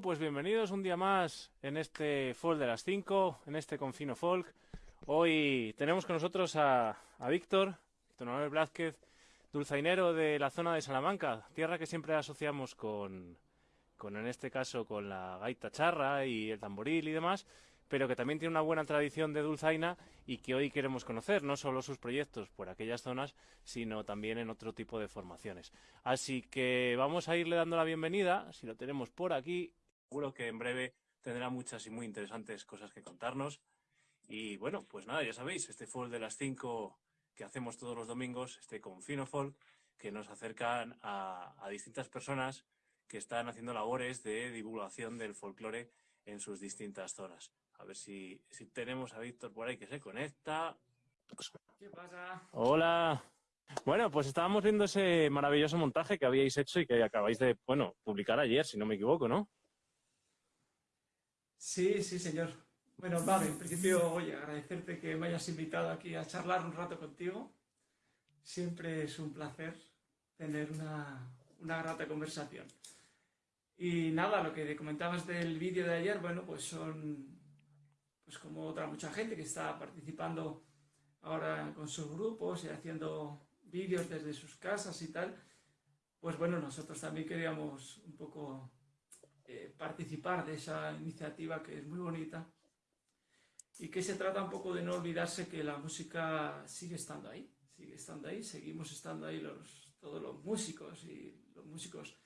Pues bienvenidos un día más en este Folk de las 5, en este Confino Folk. Hoy tenemos con nosotros a, a Víctor, Víctor Manuel Blázquez, dulzainero de la zona de Salamanca, tierra que siempre asociamos con, con, en este caso, con la gaita charra y el tamboril y demás, pero que también tiene una buena tradición de dulzaina y que hoy queremos conocer, no solo sus proyectos por aquellas zonas, sino también en otro tipo de formaciones. Así que vamos a irle dando la bienvenida, si lo tenemos por aquí, seguro que en breve tendrá muchas y muy interesantes cosas que contarnos. Y bueno, pues nada, ya sabéis, este folk de las 5 que hacemos todos los domingos, este Confino Folk, que nos acercan a, a distintas personas que están haciendo labores de divulgación del folclore en sus distintas zonas. A ver si, si tenemos a Víctor por ahí que se conecta. ¿Qué pasa? Hola. Bueno, pues estábamos viendo ese maravilloso montaje que habíais hecho y que acabáis de, bueno, publicar ayer, si no me equivoco, ¿no? Sí, sí, señor. Bueno, vale, en principio, oye, agradecerte que me hayas invitado aquí a charlar un rato contigo. Siempre es un placer tener una, una grata conversación. Y nada, lo que comentabas del vídeo de ayer, bueno, pues son pues como otra mucha gente que está participando ahora con sus grupos y haciendo vídeos desde sus casas y tal, pues bueno, nosotros también queríamos un poco eh, participar de esa iniciativa que es muy bonita y que se trata un poco de no olvidarse que la música sigue estando ahí, sigue estando ahí, seguimos estando ahí los, todos los músicos y los músicos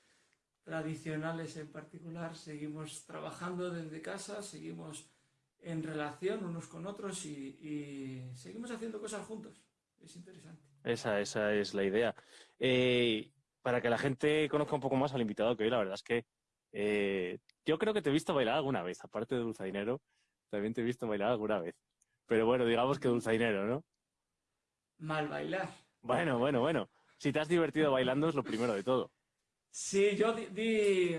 tradicionales en particular, seguimos trabajando desde casa, seguimos en relación unos con otros y, seguimos haciendo cosas juntos. Es interesante. Esa, esa es la idea. Eh, para que la gente conozca un poco más al invitado que hoy, la verdad es que eh, yo creo que te he visto bailar alguna vez, aparte de dulzainero, también te he visto bailar alguna vez. Pero bueno, digamos que dulzainero, ¿no? mal bailar. Bueno, bueno, bueno. Si te has divertido bailando es lo primero de todo. Sí, yo di,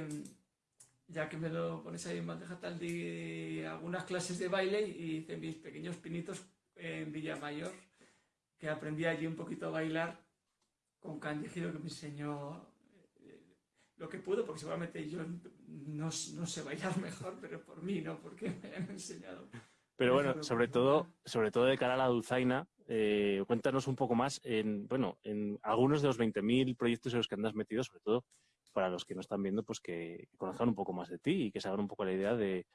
ya que me lo pones ahí en bandeja tal, di algunas clases de baile y hice mis pequeños pinitos en Villamayor, que aprendí allí un poquito a bailar con Candy Giro, que me enseñó lo que pudo, porque seguramente yo no, no, sé bailar mejor, pero por mí, no porque me han enseñado. Pero bueno, sobre todo, sobre todo de cara a la dulzaina, eh, cuéntanos un poco más en, bueno, en algunos de los 20.000 proyectos en los que andas metido, sobre todo para los que no están viendo, pues que, conozcan un poco más de ti y que se hagan un poco la idea de,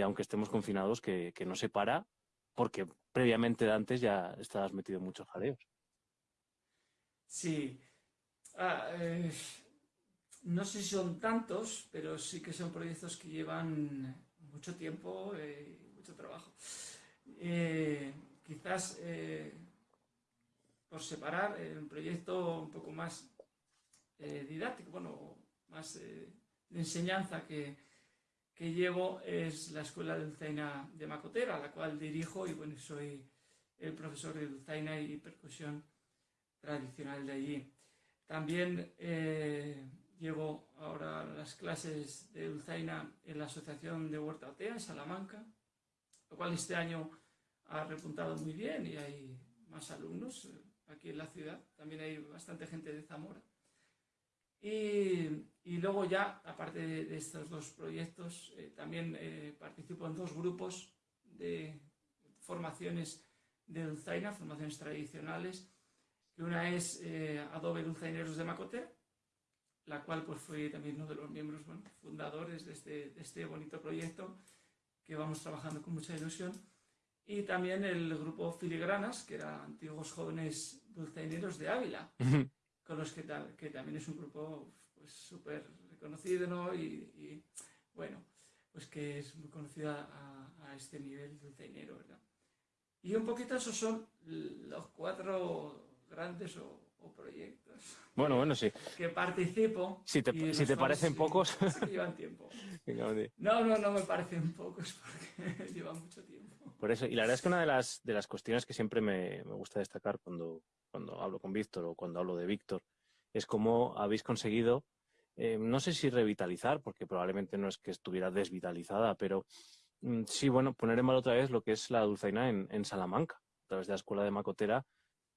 aunque estemos confinados, que, no se para, porque previamente de antes ya estabas metido en muchos jaleos. Sí. Ah, eh, no sé si son tantos, pero sí que son proyectos que llevan mucho tiempo eh, y mucho trabajo. Eh, quizás por separar un proyecto un poco más didáctico, bueno, más de enseñanza que, que, llevo es la Escuela de Dulzaina de Macotera, la cual dirijo y bueno, soy el profesor de Dulzaina y percusión tradicional de allí. También eh, llevo ahora las clases de Dulzaina en la Asociación de Huerta Otea en Salamanca, lo cual este año ha repuntado muy bien y hay más alumnos eh, aquí en la ciudad. También hay bastante gente de Zamora. Y, y luego ya, aparte de, estos dos proyectos, eh, también eh, participo en dos grupos de formaciones de dulzaina, formaciones tradicionales, que una es eh, Adobe Dulzaineros de Macote, la cual pues fui también uno de los miembros fundadores de este, de este bonito proyecto que vamos trabajando con mucha ilusión. Y también el grupo Filigranas, que eran antiguos jóvenes dulzaineros de Ávila con los que, que también es un grupo pues súper reconocido, ¿no? Y, bueno, pues que es muy conocida a, este nivel dulceinero, ¿verdad? Y un poquito esos son los cuatro grandes o, proyectos. Bueno, bueno, sí. Que participo. Si te, si te parecen pocos. llevan tiempo. no, no, no me parecen pocos porque llevan mucho tiempo. Por eso, y la verdad es que una de las, de las cuestiones que siempre me, me gusta destacar cuando, cuando hablo con Víctor o cuando hablo de Víctor, es cómo habéis conseguido, eh, no sé si revitalizar, porque probablemente no es que estuviera desvitalizada, pero mm, sí, bueno, poner en mal otra vez lo que es la dulzaina en, Salamanca, a través de la Escuela de Macotera,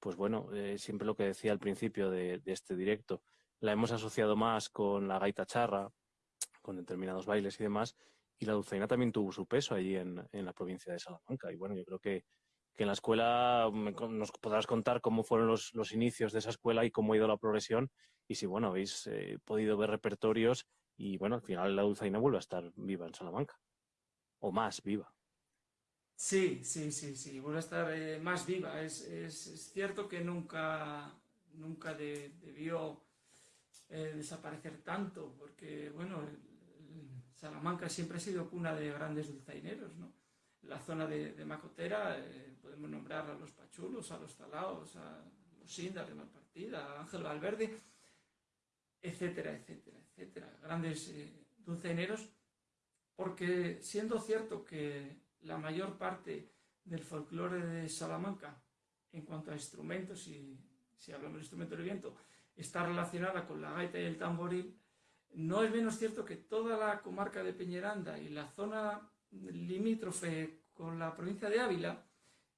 pues bueno, eh, siempre lo que decía al principio de, este directo, la hemos asociado más con la gaita charra, con determinados bailes y demás, y la dulzaina también tuvo su peso allí en, la provincia de Salamanca. Y bueno, yo creo que en la escuela nos podrás contar cómo fueron los, inicios de esa escuela y cómo ha ido la progresión y si, bueno, habéis eh, podido ver repertorios y, bueno, al final la dulzaina vuelve a estar viva en Salamanca o más viva. Sí, sí, sí, sí, vuelve a estar eh, más viva. Es, cierto que nunca, nunca debió eh, desaparecer tanto porque, bueno, Salamanca siempre ha sido cuna de grandes dulzaineros, ¿no? la zona de, Macotera eh, podemos nombrar a los Pachulos, a los Talaos, a los Indas de Malpartida, a Ángel Valverde, etcétera, etcétera, etcétera. Grandes dulceineros, porque siendo cierto que la mayor parte del folclore de Salamanca, en cuanto a instrumentos, y si hablamos de instrumentos de viento, está relacionada con la gaita y el tamboril, no es menos cierto que toda la comarca de Peñeranda y la zona limítrofe con la provincia de Ávila,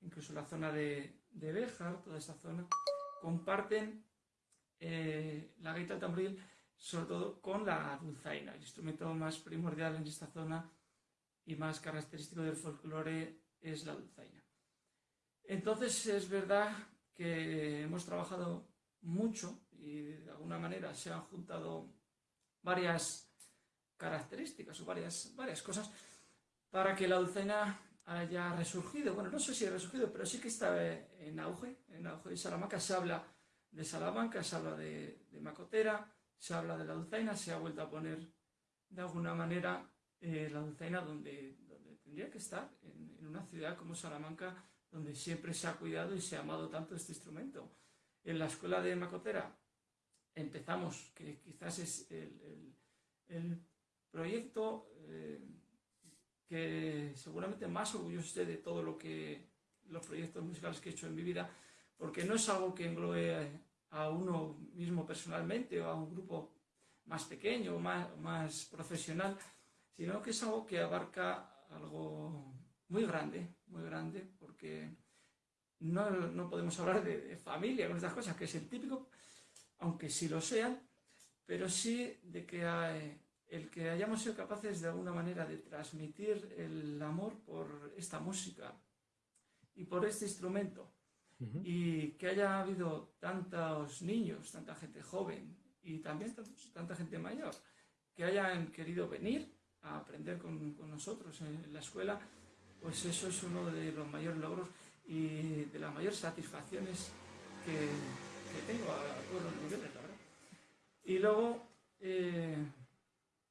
incluso la zona de, de Béjar, toda esa zona, comparten eh, la gaita tamboril, sobre todo con la dulzaina, el instrumento más primordial en esta zona y más característico del folclore es la dulzaina. Entonces es verdad que hemos trabajado mucho y de alguna manera se han juntado varias características o varias, varias cosas para que la dulzaina haya resurgido. Bueno, no sé si ha resurgido, pero sí que está en auge. En auge de Salamanca se habla de Salamanca, se habla de, Macotera, se habla de la dulzaina, se ha vuelto a poner de alguna manera eh, la dulzaina donde, donde, tendría que estar, en, una ciudad como Salamanca, donde siempre se ha cuidado y se ha amado tanto este instrumento. En la escuela de Macotera empezamos, que quizás es el, proyecto... Eh, que seguramente más orgulloso esté de todo lo que los proyectos musicales que he hecho en mi vida, porque no es algo que englobe a uno mismo personalmente o a un grupo más pequeño o más, más profesional, sino que es algo que abarca algo muy grande, muy grande, porque no, no podemos hablar de, familia con estas cosas, que es el típico, aunque sí lo sean, pero sí de que hay, el que hayamos sido capaces de alguna manera de transmitir el amor por esta música y por este instrumento, y que haya habido tantos niños, tanta gente joven y también tanta gente mayor, que hayan querido venir a aprender con, nosotros en la escuela, pues eso es uno de los mayores logros y de las mayores satisfacciones que, tengo a, todos los niveles, verdad. Y luego, eh,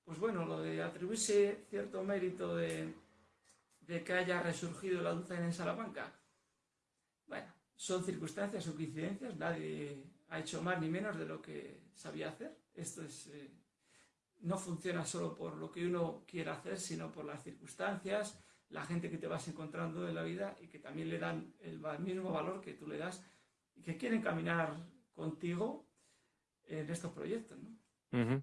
pues bueno, lo de atribuirse cierto mérito de, que haya resurgido la dulce en Salamanca, bueno, son circunstancias o coincidencias, nadie ha hecho más ni menos de lo que sabía hacer. Esto es, eh, no funciona solo por lo que uno quiera hacer, sino por las circunstancias, la gente que te vas encontrando en la vida y que también le dan el mismo valor que tú le das y que quieren caminar contigo en estos proyectos, ¿no?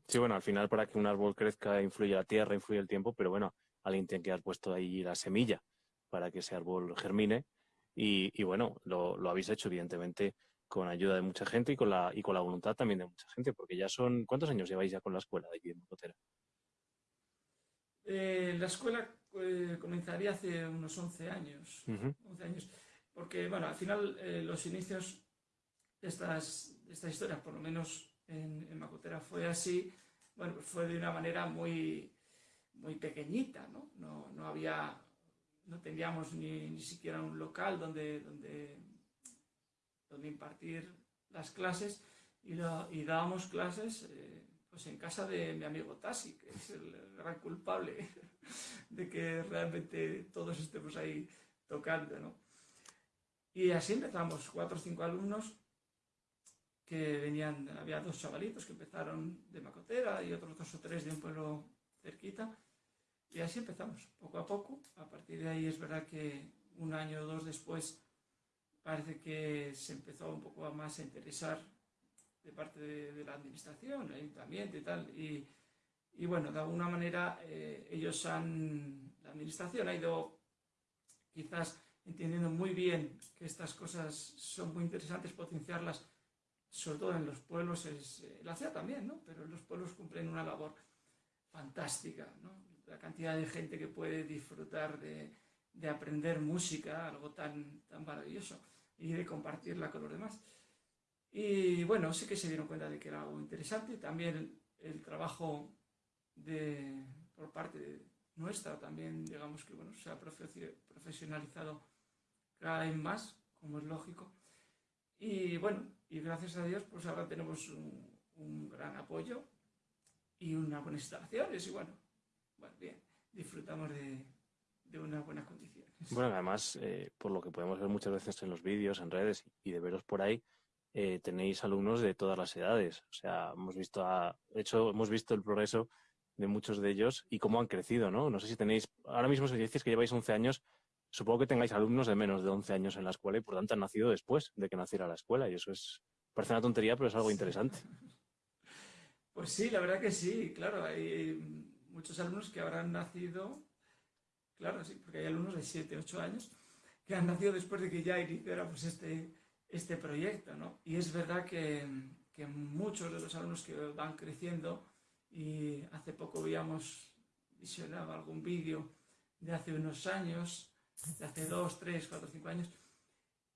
Sí, bueno, al final para que un árbol crezca influye la tierra, influye el tiempo, pero bueno, alguien tiene que haber puesto ahí la semilla para que ese árbol germine y, bueno, lo, habéis hecho evidentemente con ayuda de mucha gente y con, la, y con la voluntad también de mucha gente, porque ya son, ¿cuántos años lleváis ya con la escuela de aquí en Mocotera? Eh, la escuela eh, comenzaría hace unos 11 años, 11 años, porque bueno, al final eh, los inicios de estas, de estas historias, por lo menos en, en, Macotera fue así, bueno, pues fue de una manera muy, muy pequeñita, ¿no? No, no había no teníamos ni, ni siquiera un local donde, donde, donde impartir las clases y, lo, y dábamos clases eh, pues en casa de mi amigo Tassi, que es el gran culpable de que realmente todos estemos ahí tocando. ¿no? Y así empezamos, cuatro o cinco alumnos que venían, había dos chavalitos que empezaron de Macotera y otros dos o tres de un pueblo cerquita y así empezamos, poco a poco. A partir de ahí es verdad que un año o dos después parece que se empezó un poco más a interesar de parte de, la administración, el ayuntamiento y tal. Y, y bueno, de alguna manera eh, ellos han, la administración ha ido quizás entendiendo muy bien que estas cosas son muy interesantes potenciarlas, sobre todo en los pueblos, es, eh, la ciudad también, ¿no? Pero los pueblos cumplen una labor fantástica, ¿no? la cantidad de gente que puede disfrutar de, de aprender música, algo tan, tan maravilloso, y de compartirla con los demás. Y bueno, sí que se dieron cuenta de que era algo interesante. También el, trabajo de, por parte nuestra, también digamos que bueno, se ha profesionalizado cada vez más, como es lógico. Y bueno, y gracias a Dios, pues ahora tenemos un, gran apoyo y unas buenas instalaciones y bueno, bueno, bien, disfrutamos de, de unas buenas condiciones. Bueno, además, eh, por lo que podemos ver muchas veces en los vídeos, en redes y de veros por ahí, eh, tenéis alumnos de todas las edades. O sea, hemos visto, a, hecho, hemos visto el progreso de muchos de ellos y cómo han crecido, ¿no? No sé si tenéis, ahora mismo si decís que lleváis 11 años, supongo que tengáis alumnos de menos de 11 años en la escuela y por tanto han nacido después de que naciera la escuela y eso es, parece una tontería, pero es algo interesante. Pues sí, la verdad que sí, claro. Hay, muchos alumnos que habrán nacido, claro, sí, porque hay alumnos de 7, 8 años que han nacido después de que ya iniciara pues, este, este proyecto, ¿no? Y es verdad que, muchos de los alumnos que van creciendo, y hace poco veíamos, visionaba algún vídeo de hace unos años, de hace 2, 3, 4, 5 años,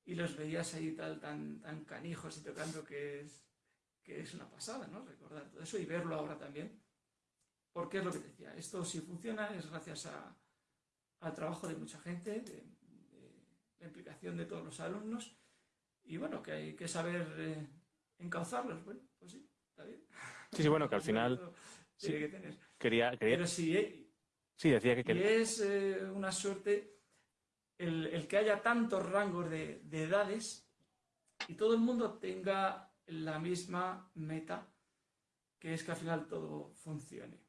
y los veías ahí tal, tan, tan canijos y tocando que es, que es una pasada, ¿no? Recordar todo eso y verlo ahora también. Porque es lo que te decía, esto si funciona es gracias al trabajo de mucha gente, de, la implicación de todos los alumnos y bueno, que hay que saber eh, encauzarlos. Bueno, pues sí, está bien. Sí, sí, bueno, que al final... Que tener. Quería, quería... Pero sí, eh, sí, decía que quería... es eh, una suerte el, el, que haya tantos rangos de, de edades y todo el mundo tenga la misma meta, que es que al final todo funcione.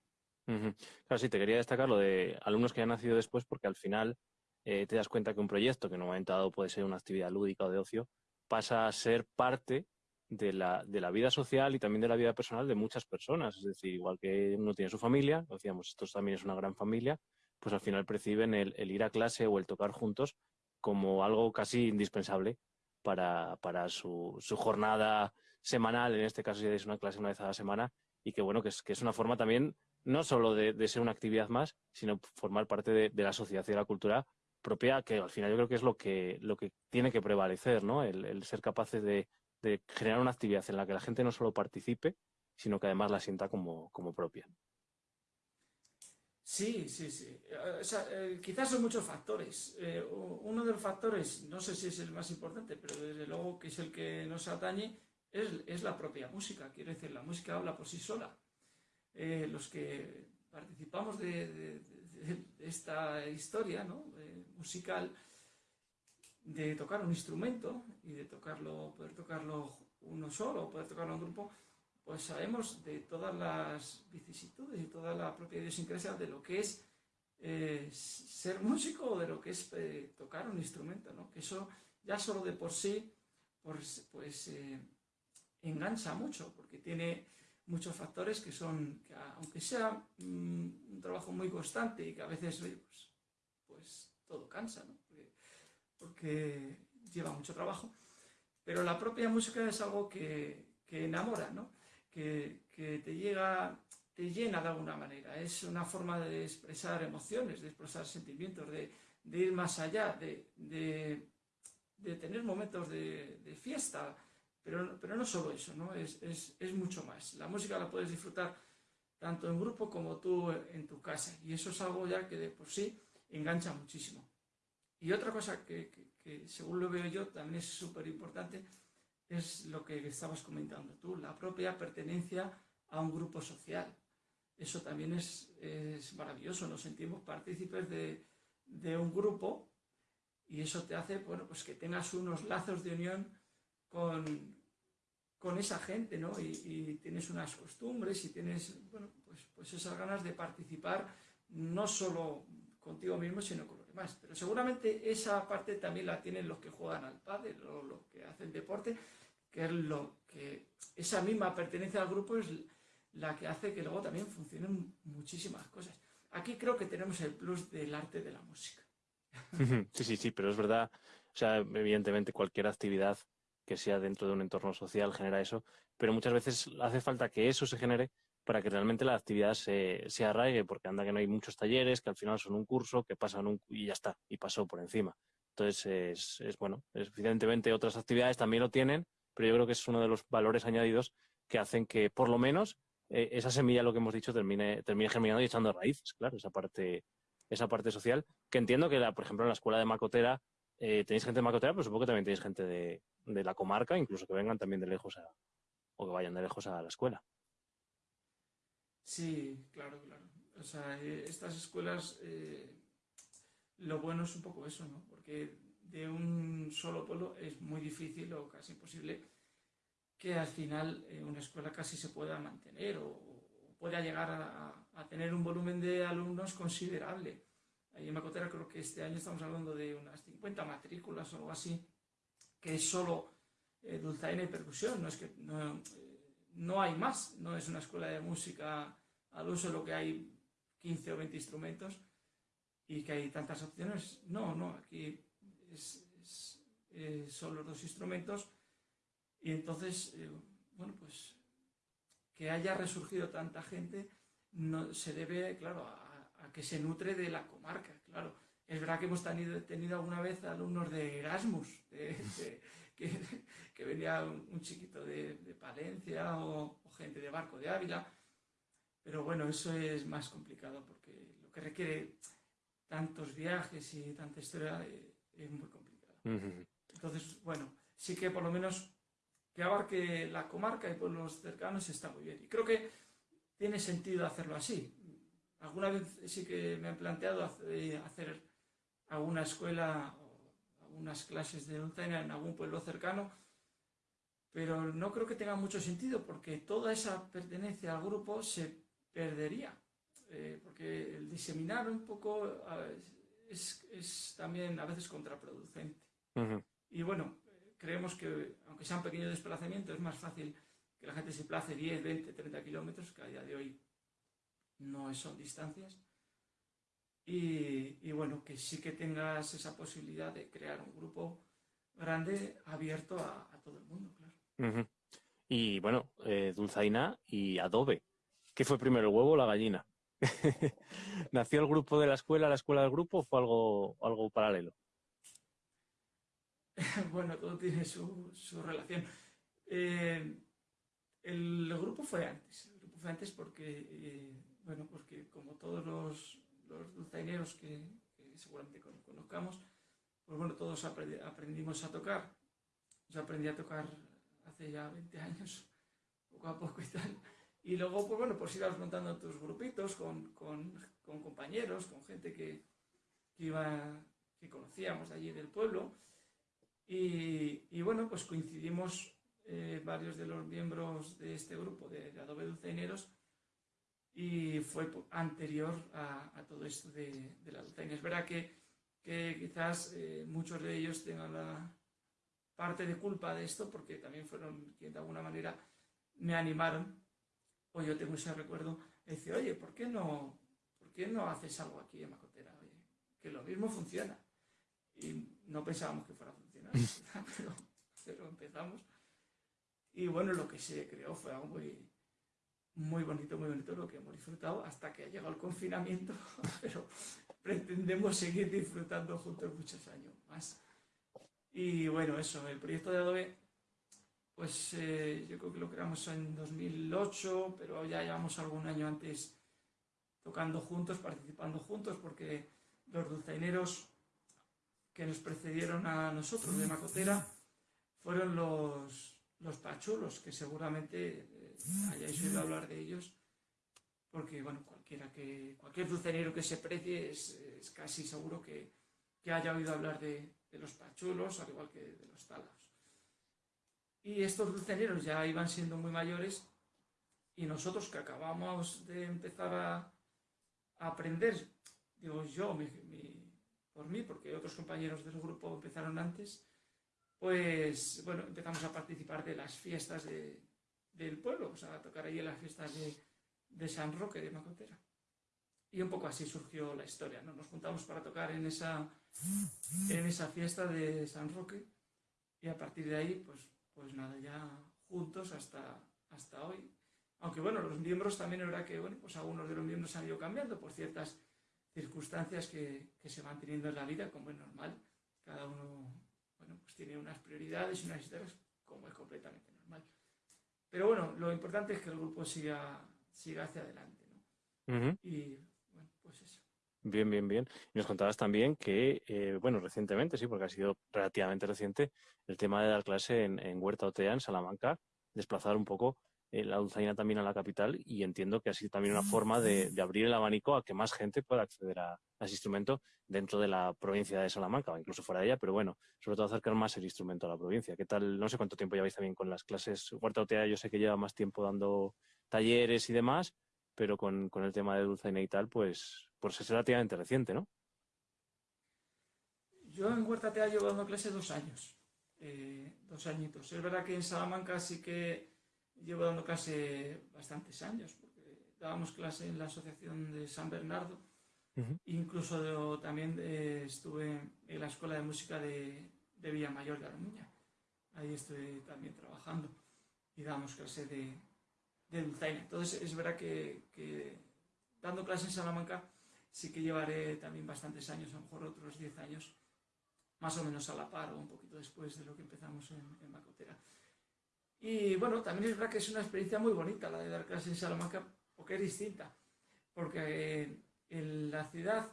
Claro, sí, te quería destacar lo de alumnos que han nacido después porque al final eh, te das cuenta que un proyecto que en un momento dado puede ser una actividad lúdica o de ocio, pasa a ser parte de la, de la vida social y también de la vida personal de muchas personas. Es decir, igual que uno tiene su familia, decíamos, esto también es una gran familia, pues al final perciben el, ir a clase o el tocar juntos como algo casi indispensable para, su, jornada semanal, en este caso si es una clase una vez a la semana, y que bueno, que es, que es una forma también no solo de, ser una actividad más, sino formar parte de, la sociedad y de la cultura propia, que al final yo creo que es lo que, lo que tiene que prevalecer, ¿no? El, ser capaces de, generar una actividad en la que la gente no solo participe, sino que además la sienta como, propia. Sí, sí, sí. Eh, quizás son muchos factores. Eh, uno de los factores, no sé si es el más importante, pero desde luego que es el que nos atañe, es, la propia música. Quiero decir, la música habla por sí sola. Eh, los que participamos de, esta historia musical, de tocar un instrumento y de tocarlo, poder tocarlo uno solo, poder tocarlo en grupo, pues sabemos de todas las vicisitudes y toda la propia idiosincrasia de lo que es eh, ser músico o de lo que es eh, tocar un instrumento, ¿no? Que eso ya solo de por sí, pues, pues eh, engancha mucho, porque tiene muchos factores que son, que aunque sea mm, un trabajo muy constante y que a veces, pues, pues, todo cansa. Porque, lleva mucho trabajo, pero la propia música es algo que, que enamora, ¿no? que, te llega, te llena de alguna manera. Es una forma de expresar emociones, de expresar sentimientos, de, ir más allá, de, tener momentos de, fiesta. Pero, pero, no solo eso, ¿no? Es, mucho más. La música la puedes disfrutar tanto en grupo como tú en tu casa. Y eso es algo ya que de por sí engancha muchísimo. Y otra cosa que, que según lo veo yo también es súper importante es lo que estabas comentando tú, la propia pertenencia a un grupo social. Eso también es, maravilloso, nos sentimos partícipes de, un grupo y eso te hace bueno, pues que tengas unos lazos de unión con, con esa gente, ¿no? Y, tienes unas costumbres y tienes, bueno, pues, pues esas ganas de participar no solo contigo mismo, sino con los demás. Pero seguramente esa parte también la tienen los que juegan al pádel o los que hacen deporte, que es lo que esa misma pertenencia al grupo es la que hace que luego también funcionen muchísimas cosas. Aquí creo que tenemos el plus del arte de la música. Sí, sí, sí, pero es verdad, o sea, evidentemente cualquier actividad que sea dentro de un entorno social genera eso, pero muchas veces hace falta que eso se genere para que realmente la actividad se, se arraigue, porque anda que no hay muchos talleres, que al final son un curso, que pasan un, y ya está, y pasó por encima. Entonces, es, es bueno, evidentemente otras actividades también lo tienen, pero yo creo que es uno de los valores añadidos que hacen que, por lo menos, eh, esa semilla, lo que hemos dicho, termine, termine germinando y echando raíces, claro, esa parte, esa parte social, que entiendo que, la, por ejemplo, en la escuela de Macotera eh, tenéis gente de Macotera, pero supongo que también tenéis gente de, la comarca, incluso que vengan también de lejos o que vayan de lejos a la escuela. Sí, claro, claro. O sea, eh, estas escuelas, lo bueno es un poco eso, ¿no? Porque de un solo pueblo es muy difícil o casi imposible que al final eh, una escuela casi se pueda mantener o, pueda llegar a, tener un volumen de alumnos considerable. Ahí en Macotera creo que este año estamos hablando de unas 50 matrículas o algo así, que es solo eh, dulzaina y percusión, no es que no, eh, no hay más, no es una escuela de música al uso lo que hay 15 o 20 instrumentos y que hay tantas opciones. No, no, aquí eh, son los dos instrumentos y entonces, eh, bueno, pues que haya resurgido tanta gente no, se debe, claro, a, que se nutre de la comarca, claro. Es verdad que hemos tenido, tenido alguna vez alumnos de Erasmus, que, venía un, chiquito de, Palencia o, gente de Barco de Ávila, pero bueno, eso es más complicado porque lo que requiere tantos viajes y tanta historia eh, es muy complicado. Entonces, bueno, sí que por lo menos que abarque la comarca y pueblos cercanos está muy bien. Y creo que tiene sentido hacerlo así. Alguna vez sí que me han planteado hacer alguna escuela algunas clases de montaña en algún pueblo cercano, pero no creo que tenga mucho sentido porque toda esa pertenencia al grupo se perdería. Eh, porque el diseminar un poco es, también a veces contraproducente. Y bueno, creemos que, aunque sea un pequeño desplazamiento, es más fácil que la gente se place 10, 20, 30 kilómetros, que a día de hoy no son distancias. Y, bueno, que sí que tengas esa posibilidad de crear un grupo grande abierto a, todo el mundo, claro. Y bueno, eh, Dulzaina y Adobe. ¿Qué fue primero, el huevo o la gallina? ¿Nació el grupo de la escuela, la escuela del grupo o fue algo, algo paralelo? bueno, todo tiene su, relación. Eh, el grupo fue antes. El grupo fue antes porque, eh, bueno, porque como todos los, los dulzaineros que, seguramente conozcamos, pues bueno, todos aprendimos a tocar. Yo aprendí a tocar hace ya 20 años, poco a poco y tal. Y luego, pues bueno, pues ibas montando tus grupitos con, con, con compañeros, con gente que, que, iba, que conocíamos de allí del pueblo. Y, y bueno, pues coincidimos eh, varios de los miembros de este grupo de, de Adobe Dulceineros y fue anterior a, a todo esto de, de, la dulzaina. Es verdad que, que quizás eh, muchos de ellos tengan la parte de culpa de esto porque también fueron quienes de alguna manera me animaron o yo tengo ese recuerdo, de decir, oye, ¿por qué no, ¿por qué no haces algo aquí en Macotera? que lo mismo funciona. Y no pensábamos que fuera a funcionar, pero, empezamos. Y bueno, lo que se creó fue algo muy, muy bonito, muy bonito, lo que hemos disfrutado hasta que ha llegado el confinamiento, pero pretendemos seguir disfrutando juntos muchos años más. Y bueno, eso, el proyecto de Adobe pues eh, yo creo que lo creamos en 2008, pero ya llevamos algún año antes tocando juntos, participando juntos, porque los dulzaineros que nos precedieron a nosotros de Macotera fueron los, los pachulos, que seguramente hayáis oído hablar de ellos, porque bueno, cualquiera que, cualquier dulzainero que se precie es, casi seguro que, que, haya oído hablar de, de los pachulos, al igual que de los talas. Y estos dulceneros ya iban siendo muy mayores y nosotros que acabamos de empezar a, aprender, digo yo, por mí, porque otros compañeros del grupo empezaron antes, pues bueno, empezamos a participar de las fiestas del pueblo, sea, a tocar ahí en las fiestas de, San Roque de Macotera. Y un poco así surgió la historia, ¿no? Nos juntamos para tocar en esa, en esa fiesta de San Roque y a partir de ahí, pues pues nada, ya juntos hasta, hasta hoy. Aunque bueno, los miembros también es verdad que, bueno, pues algunos de los miembros han ido cambiando por ciertas circunstancias que, que se van teniendo en la vida, como es normal. Cada uno, bueno, pues tiene unas prioridades y unas historias, como es completamente. Pero bueno, lo importante es que el grupo siga, siga hacia adelante, ¿no? Y bueno, pues eso. Bien, bien, bien. Y nos contabas también que, eh, bueno, recientemente, sí, porque ha sido relativamente reciente, el tema de dar clase en, Huerta Otea, en Salamanca, desplazar un poco eh, la dulzaina también a la capital y entiendo que ha sido también una forma de, abrir el abanico a que más gente pueda acceder a, ese instrumento dentro de la provincia de Salamanca o incluso fuera de ella, pero bueno, sobre todo acercar más el instrumento a la provincia. ¿Qué tal? No sé cuánto tiempo lleváis también con las clases. Huerta Otea yo sé que lleva más tiempo dando talleres y demás, pero con, con el tema de dulzaina y tal, pues pues es relativamente reciente, ¿no? Yo en Huerta Tea llevo dando clase dos años, eh, dos añitos. Es verdad que en Salamanca sí que llevo dando clase bastantes años, porque dábamos clase en la Asociación de San Bernardo, incluso también eh, estuve en la Escuela de Música de, de Villamayor de Aramuña. Ahí estoy también trabajando y damos clase de, de dulzaina. Entonces es verdad que, que dando clase en Salamanca sí que llevaré también bastantes años, a lo mejor otros 10 años, más o menos a la par o un poquito después de lo que empezamos en, en Macotera. Y bueno, también es verdad que es una experiencia muy bonita la de dar clases en Salamanca, porque es distinta, porque en la ciudad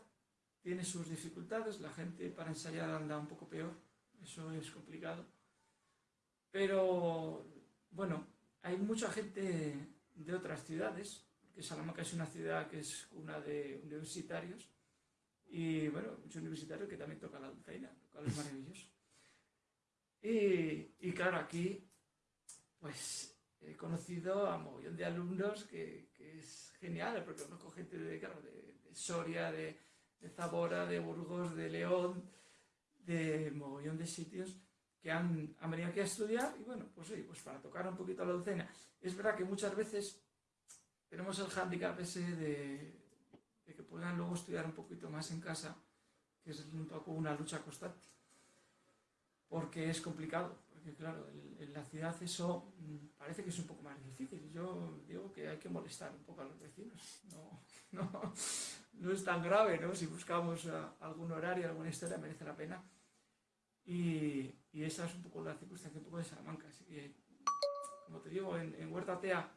tiene sus dificultades, la gente para ensayar anda un poco peor, eso es complicado, pero bueno, hay mucha gente de otras ciudades que Salamanca es una ciudad que es una de universitarios y bueno, muchos universitarios que también tocan la dulzaina, lo cual es maravilloso. Y, y, claro, aquí pues he conocido a un montón de alumnos que, es genial, porque conozco gente de, Soria, de, Zamora, de Burgos, de León, de mogollón de sitios que han, venido aquí a estudiar y bueno, pues sí, pues para tocar un poquito la docena. Es verdad que muchas veces tenemos el hándicap ese de, que puedan luego estudiar un poquito más en casa, que es un poco una lucha constante, porque es complicado, claro, en, la ciudad eso mm, parece que es un poco más difícil. Yo digo que hay que molestar un poco a los vecinos, no, no, no es tan grave, ¿no? Si buscamos uh, algún horario, alguna historia, merece la pena. Y, esa es un poco la circunstancia un poco de Salamanca. Así que, como te digo, en, Huerta Tea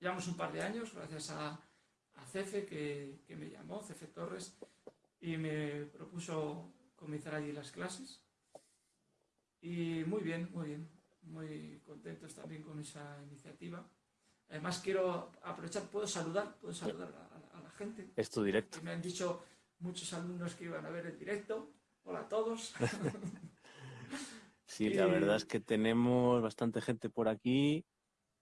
llevamos un par de años, gracias a, Cefe, que, me llamó, Cefe Torres, y me propuso comenzar allí las clases. Y muy bien, muy bien, muy contentos también con esa iniciativa. Además quiero aprovechar, puedo saludar, puedo saludar a, a la gente. Es tu directo. Que me han dicho muchos alumnos que iban a ver el directo. Hola a todos. sí, la verdad es que tenemos bastante gente por aquí.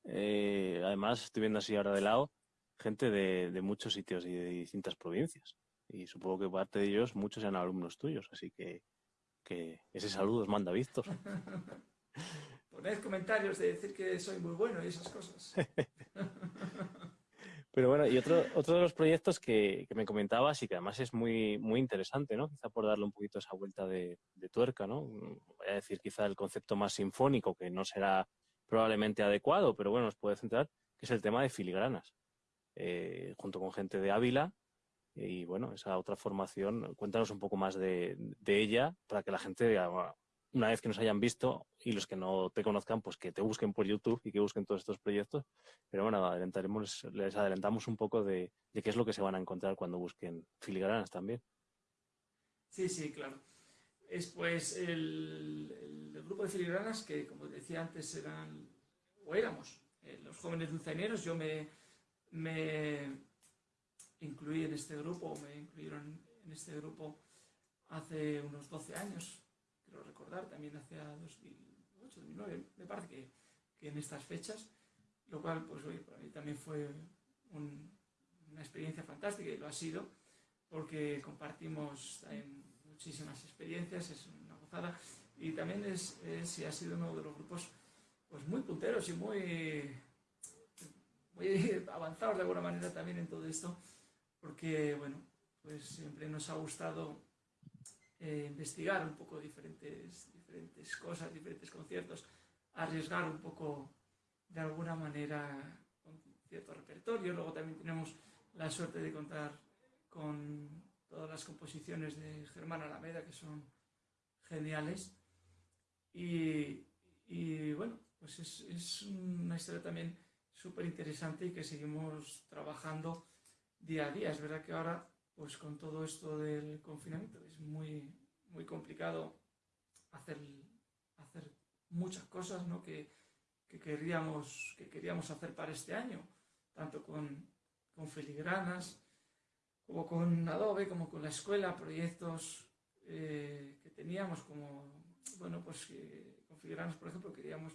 Eh, además, estoy viendo así ahora de lado, gente de, de, muchos sitios y de distintas provincias. Y supongo que parte de ellos, muchos sean alumnos tuyos. Así que, que ese saludo os manda Víctor. Poned comentarios de decir que soy muy bueno y esas cosas. Pero bueno, y otro, otro de los proyectos que, que, me comentabas y que además es muy, muy interesante, ¿no? Quizá por darle un poquito esa vuelta de, de, tuerca, ¿no? Voy a decir quizá el concepto más sinfónico, que no será probablemente adecuado, pero bueno, nos puede centrar, que es el tema de filigranas. Eh, junto con gente de Ávila, y bueno, esa otra formación, cuéntanos un poco más de, de ella para que la gente una vez que nos hayan visto y los que no te conozcan, pues que te busquen por YouTube y que busquen todos estos proyectos. Pero bueno, adelantaremos, les adelantamos un poco de, de qué es lo que se van a encontrar cuando busquen filigranas también. Sí, sí, claro. Es pues el, grupo de filigranas que, como decía antes, eran o éramos eh, los jóvenes dulzaineros. Yo me, me incluí en este grupo, me incluyeron en este grupo hace unos 12 años, quiero recordar, también hacia 2008, 2009, me parece que, en estas fechas, lo cual, pues también fue un, una experiencia fantástica y lo ha sido, porque compartimos muchísimas experiencias, es una gozada, y también es, es ha sido uno de los grupos pues muy punteros y muy, muy avanzados de alguna manera también en todo esto, porque, bueno, pues siempre nos ha gustado eh, investigar un poco diferentes, diferentes cosas, diferentes conciertos, arriesgar un poco de alguna manera con cierto repertorio. Luego también tenemos la suerte de contar con todas las composiciones de Germán Alameda, que son geniales. Y, y bueno, pues es, es, una historia también súper interesante y que seguimos trabajando día a día. Es verdad que ahora pues con todo esto del confinamiento es muy, muy complicado hacer, hacer muchas cosas ¿no? que, que, queríamos, que queríamos hacer para este año, tanto con, con filigranas, como con Adobe, como con la escuela, proyectos eh, que teníamos, como, bueno, pues que, con filigranas, por ejemplo, queríamos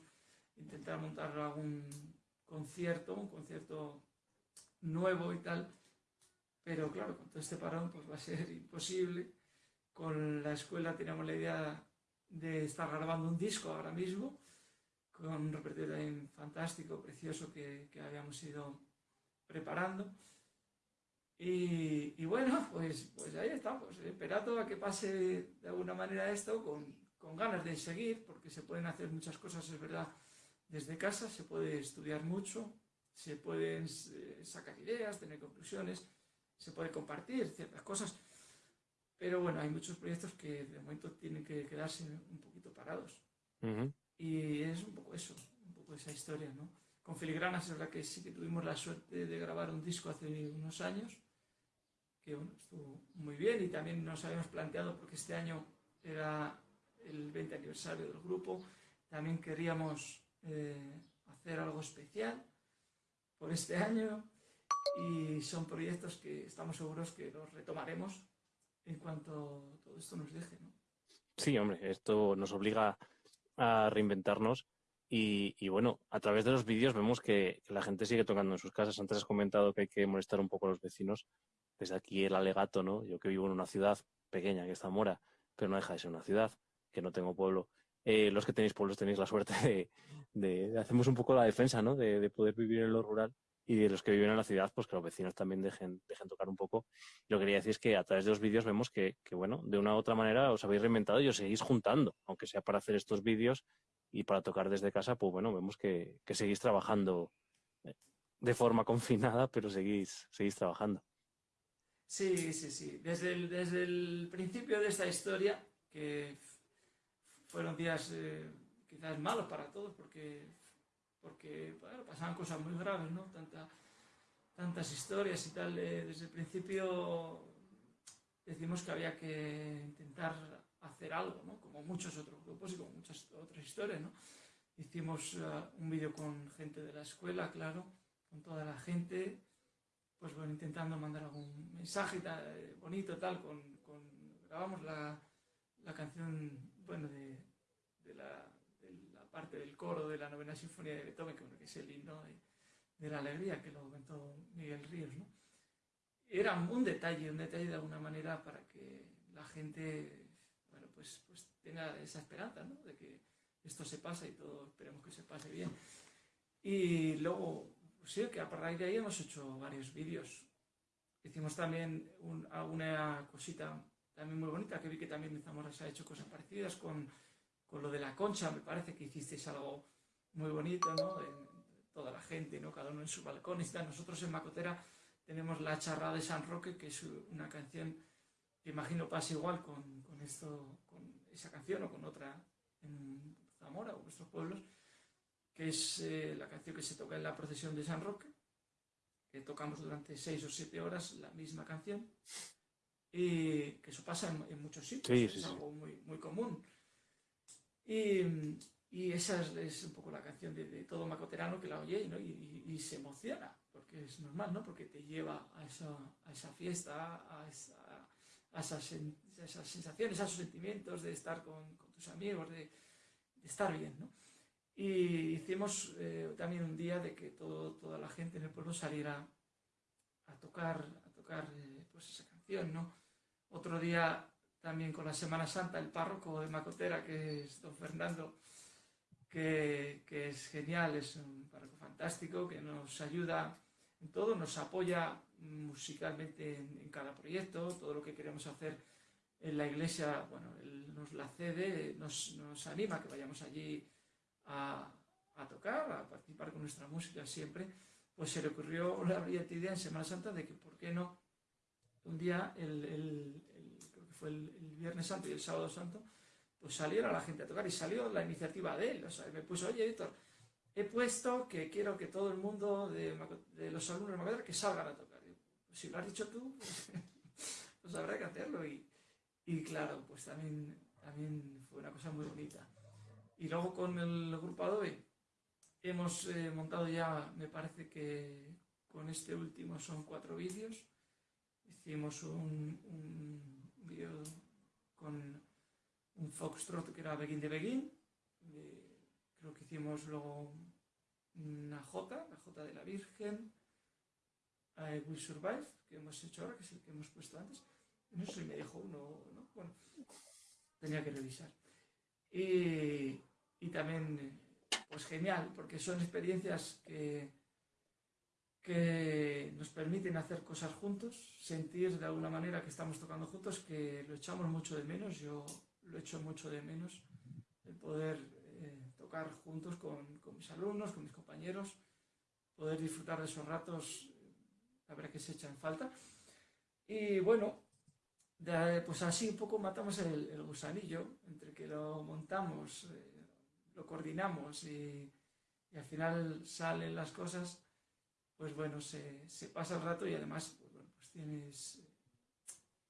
intentar montar algún concierto, un concierto nuevo y tal, pero claro, con todo este parón pues va a ser imposible. Con la escuela teníamos la idea de estar grabando un disco ahora mismo, con un repertorio también fantástico, precioso que, que habíamos ido preparando. Y, y, bueno, pues, pues ahí estamos, esperando a que pase de alguna manera esto, con, con ganas de seguir, porque se pueden hacer muchas cosas, es verdad, desde casa, se puede estudiar mucho, se pueden eh, sacar ideas, tener conclusiones, se puede compartir ciertas cosas, pero bueno, hay muchos proyectos que de momento tienen que quedarse un poquito parados. Uh -huh. Y es un poco eso, un poco esa historia, ¿no? Con Filigranas es verdad que sí que tuvimos la suerte de grabar un disco hace unos años, que bueno, estuvo muy bien y también nos habíamos planteado, porque este año era el 20 aniversario del grupo, también queríamos eh, hacer algo especial por este año y son proyectos que estamos seguros que los retomaremos en cuanto todo esto nos deje. ¿no? Sí, hombre, esto nos obliga a reinventarnos y, bueno, a través de los vídeos vemos que, la gente sigue tocando en sus casas. Antes has comentado que hay que molestar un poco a los vecinos. Desde aquí el alegato, ¿no? Yo que vivo en una ciudad pequeña, que es Zamora, pero no deja de ser una ciudad, que no tengo pueblo. eh, los que tenéis pueblos tenéis la suerte de, de, hacemos un poco la defensa, ¿no? De, poder vivir en lo rural y de los que viven en la ciudad, pues que los vecinos también dejen, dejen tocar un poco. Lo que quería decir es que a través de los vídeos vemos que, que, bueno, de una u otra manera os habéis reinventado y os seguís juntando, aunque sea para hacer estos vídeos y para tocar desde casa, pues bueno, vemos que, que seguís trabajando eh, de forma confinada, pero seguís, seguís trabajando. Sí, sí, sí. Desde el, desde el principio de esta historia, que fueron días eh, quizás malos para todos, porque, porque bueno, pasaban cosas muy graves, ¿no? Tanta, tantas historias y tal. Eh, desde el principio decimos que había que intentar hacer algo, ¿no? Como muchos otros grupos y como muchas otras historias, ¿no? Hicimos uh, un vídeo con gente de la escuela, claro, con toda la gente, pues bueno, intentando mandar algún mensaje tal, eh, bonito, tal, con, con grabamos la, la, canción, bueno, de, de, la, de, la, parte del coro de la novena sinfonía de Beethoven, que, bueno, que es el himno de, de, la alegría, que lo comentó Miguel Ríos, ¿no? Era un detalle, un detalle de alguna manera para que la gente, bueno, pues, pues tenga esa esperanza, ¿no? De que esto se pasa y todo, esperemos que se pase bien. Y luego, sí, que a raíz de ahí hemos hecho varios vídeos. Hicimos también un, alguna cosita también muy bonita, que vi que también Zamora se ha hecho cosas parecidas con, con lo de la concha, me parece que hicisteis algo muy bonito, ¿no? En, toda la gente, ¿no? Cada uno en su balcón. Y nosotros en Macotera tenemos la charrada de San Roque, que es una canción que imagino pasa igual con, con esto, con esa canción o con otra en Zamora o nuestros pueblos, que es eh, la canción que se toca en la procesión de San Roque, que tocamos durante seis o siete horas la misma canción, y que eso pasa en, en muchos sitios, sí, sí, es algo muy, muy común. Y, y, esa es, es, un poco la canción de, de todo macoterano que la oye ¿no? y, y, y, se emociona, porque es normal, ¿no? porque te lleva a esa, a esa fiesta, a, esa, a esas, esas, sensaciones, a esos sentimientos de estar con, con tus amigos, de, de estar bien. ¿no? Y hicimos eh, también un día de que todo, toda la gente en el pueblo saliera a tocar, a tocar eh, pues esa canción, ¿no? Otro día también con la Semana Santa, el párroco de Macotera, que es don Fernando, que, que es genial, es un párroco fantástico, que nos ayuda en todo, nos apoya musicalmente en, cada proyecto, todo lo que queremos hacer en la iglesia, bueno, él nos la cede, nos, nos anima a que vayamos allí a, a, tocar, a participar con nuestra música siempre, pues se le ocurrió la brillante idea en Semana Santa de que, ¿por qué no? Un día, el, fue el, Viernes Santo y el Sábado Santo, pues saliera la gente a tocar y salió la iniciativa de él. O sea, me puso, oye, Víctor, he puesto que quiero que todo el mundo de, los alumnos de Macotera que salgan a tocar. Si lo has dicho tú, pues, habrá que hacerlo. Y, y claro, pues también, también fue una cosa muy bonita. Y luego con el grupo Adobe hemos eh, montado ya, me parece que con este último son cuatro vídeos. Hicimos un con un foxtrot que era Begin de Begin. Creo que hicimos luego una J, la J de la Virgen. I Will Survive, que hemos hecho ahora, que es el que hemos puesto antes. No sé si me dejó uno, ¿no? Bueno, tenía que revisar. Y, y también, pues genial, porque son experiencias que, que nos permiten hacer cosas juntos, sentir de alguna manera que estamos tocando juntos, que lo echamos mucho de menos, yo lo echo mucho de menos, el poder eh, tocar juntos con, con, mis alumnos, con mis compañeros, poder disfrutar de esos ratos, la verdad que se echan falta. Y bueno, de, pues así un poco matamos el, el, gusanillo, entre que lo montamos, eh, lo coordinamos y, y, al final salen las cosas, pues bueno, se, se pasa el rato y además, pues bueno, pues tienes,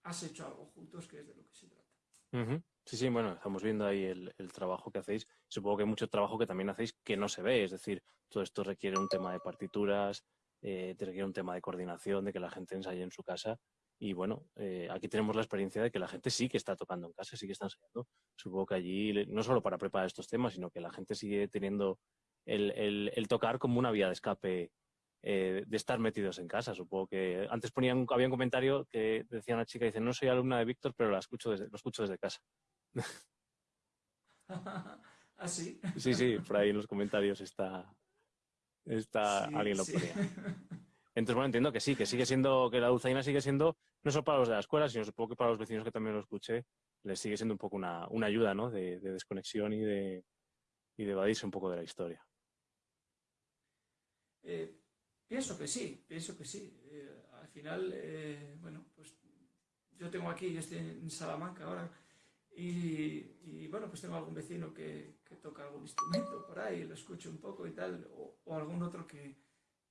has hecho algo juntos que es de lo que se trata. Sí, sí, bueno, estamos viendo ahí el, trabajo que hacéis. Supongo que hay mucho trabajo que también hacéis que no se ve, es decir, todo esto requiere un tema de partituras, eh, requiere un tema de coordinación, de que la gente ensaye en su casa y bueno, eh, aquí tenemos la experiencia de que la gente sí que está tocando en casa, sí que está ensayando. Supongo que allí, no solo para preparar estos temas, sino que la gente sigue teniendo el tocar como una vía de escape eh, de estar metidos en casa. Supongo que antes ponían, había un comentario que decía una chica, dice, no soy alumna de Víctor, pero la escucho desde, lo escucho desde casa. ¿Ah, sí? Sí, sí, por ahí en los comentarios está, está alguien lo ponía. Entonces, bueno, entiendo que sí, que sigue siendo, que la dulzaina sigue siendo, no solo para los de la escuela, sino supongo que para los vecinos que también lo escuché, les sigue siendo un poco una, una ayuda, ¿no? De, desconexión y de, y de evadirse un poco de la historia. Eh, pienso que sí, pienso que sí. Eh, al final, eh, bueno, pues yo tengo aquí, yo estoy en Salamanca ahora, y, bueno, pues tengo algún vecino que, toca algún instrumento por ahí, lo escucho un poco y tal, o, algún otro que,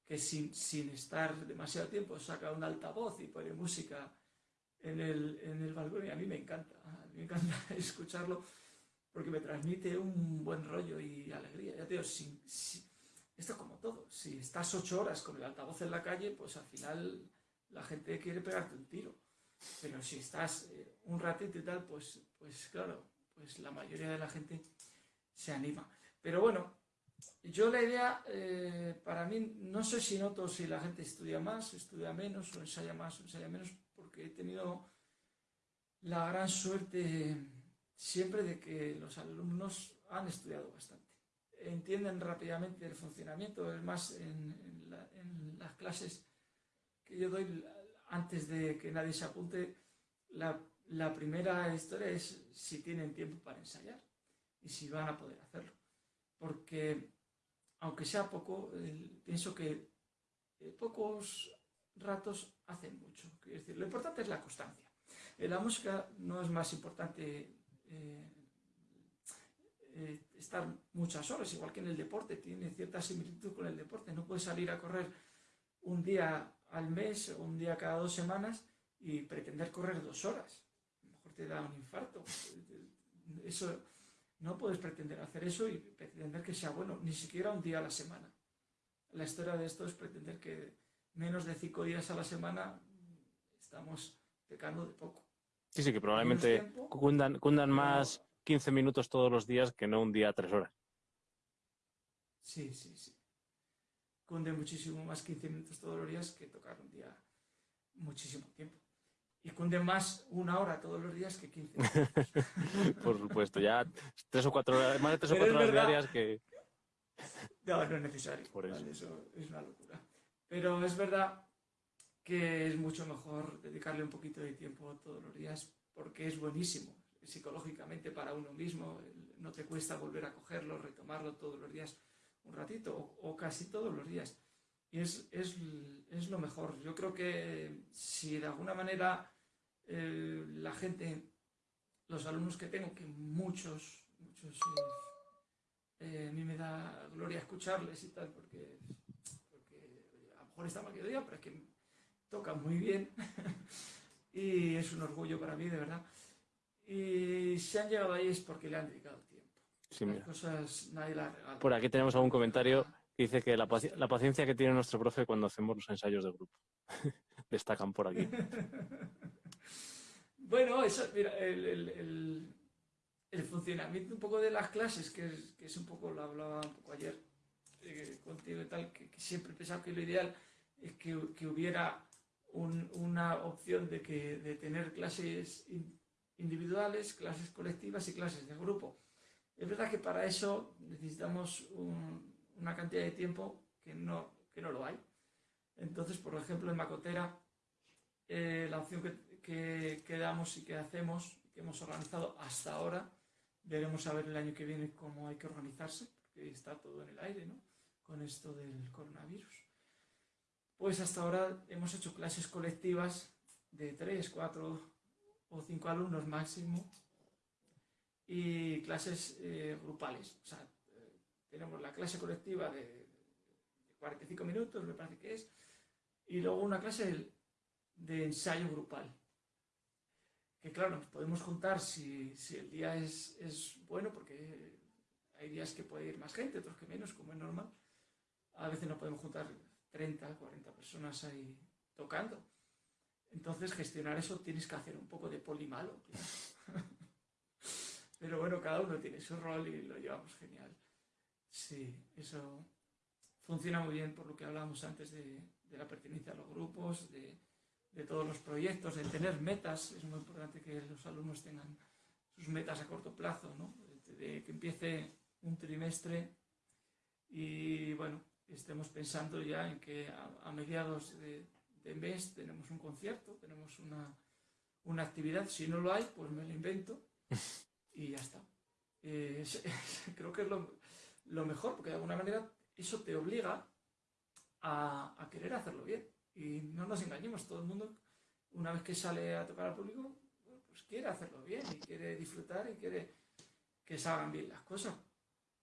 que sin, sin, estar demasiado tiempo saca un altavoz y pone música en el, en el balcón y a mí me encanta, a mí me encanta escucharlo porque me transmite un buen rollo y alegría. Ya te digo, esto es como todo, si estás ocho horas con el altavoz en la calle, pues al final la gente quiere pegarte un tiro. Pero si estás eh, un ratito y tal, pues, pues claro, pues la mayoría de la gente se anima. Pero bueno, yo la idea, eh, para mí, no sé si noto si la gente estudia más, estudia menos, o ensaya más, o ensaya menos, porque he tenido la gran suerte siempre de que los alumnos han estudiado bastante. Entienden rápidamente el funcionamiento, es más, en, las clases que yo doy, antes de que nadie se apunte, la, primera historia es si tienen tiempo para ensayar y si van a poder hacerlo. Porque, aunque sea poco, pienso que eh, pocos ratos hacen mucho. decir, lo importante es la constancia. En la música no es más importante eh, eh, estar muchas horas, igual que en el deporte, tiene cierta similitud con el deporte. No puedes salir a correr un día al mes o un día cada dos semanas y pretender correr dos horas. A lo mejor te da un infarto. Eso, no puedes pretender hacer eso y pretender que sea bueno, ni siquiera un día a la semana. La historia de esto es pretender que menos de cinco días a la semana estamos pecando de poco. Sí, sí, que probablemente cundan, cundan más 15 minutos todos los días que no un día a tres horas. Sí, sí, sí cunde muchísimo más 15 minutos todos los días que tocar un día muchísimo tiempo. Y cunde más una hora todos los días que 15 minutos. Por supuesto, ya tres o cuatro horas, más de tres o cuatro horas diarias que... No, no es necesario. Por eso. eso es una locura. Pero es verdad que es mucho mejor dedicarle un poquito de tiempo todos los días porque es buenísimo psicológicamente para uno mismo, no te cuesta volver a cogerlo, retomarlo todos los días un ratito o, casi todos los días. Y es, es, es, lo mejor. Yo creo que si de alguna manera eh, la gente, los alumnos que tengo, que muchos, muchos, eh, eh, a mí me da gloria escucharles y tal, porque, porque a lo mejor está mal que diga, pero es que tocan muy bien y es un orgullo para mí, de verdad. Y si han llegado ahí es porque le han dedicado tiempo. Por aquí tenemos algún comentario que dice que la, paciencia que tiene nuestro profe cuando hacemos los ensayos de grupo. Destacan por aquí. bueno, eso, mira, el, funcionamiento un poco de las clases, que es, un poco, lo hablaba un poco ayer eh, contigo y tal, que, siempre he pensado que lo ideal es que, hubiera una opción de, que, de tener clases individuales, clases colectivas y clases de grupo es verdad que para eso necesitamos una cantidad de tiempo que no, que no lo hay. Entonces, por ejemplo, en Macotera, eh, la opción que, que, damos y que hacemos, que hemos organizado hasta ahora, veremos a ver el año que viene cómo hay que organizarse, porque está todo en el aire, ¿no? Con esto del coronavirus. Pues hasta ahora hemos hecho clases colectivas de tres, cuatro o cinco alumnos máximo y clases eh, grupales. O sea, eh, tenemos la clase colectiva de, 45 minutos, me parece que es, y luego una clase de, ensayo grupal. Que claro, nos podemos juntar si, el día es, es, bueno, porque hay días que puede ir más gente, otros que menos, como es normal. A veces no podemos juntar 30, 40 personas ahí tocando. Entonces, gestionar eso tienes que hacer un poco de polimalo. Pero bueno, cada uno tiene su rol y lo llevamos genial. Sí, eso funciona muy bien por lo que hablábamos antes de, la pertenencia a los grupos, de, todos los proyectos, de tener metas. Es muy importante que los alumnos tengan sus metas a corto plazo, ¿no? de que empiece un trimestre y bueno, estemos pensando ya en que a, mediados de, mes tenemos un concierto, tenemos una, actividad. Si no lo hay, pues me lo invento y ya está. Eh, creo que es lo, mejor, porque de alguna manera eso te obliga a, querer hacerlo bien. Y no nos engañemos, todo el mundo, una vez que sale a tocar al público, pues quiere hacerlo bien y quiere disfrutar y quiere que salgan bien las cosas.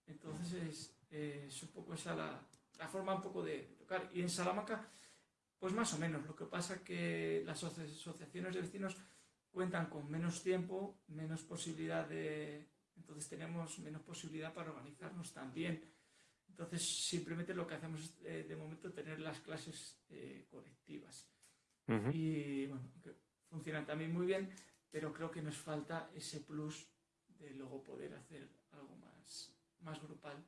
Entonces es, un poco esa la, forma un poco de, tocar. Y en Salamanca, pues más o menos. Lo que pasa es que las asociaciones de vecinos cuentan con menos tiempo, menos posibilidad de... Entonces tenemos menos posibilidad para organizarnos también. Entonces simplemente lo que hacemos es eh, de momento tener las clases eh, colectivas. Y bueno, que funcionan también muy bien, pero creo que nos falta ese plus de luego poder hacer algo más, más grupal,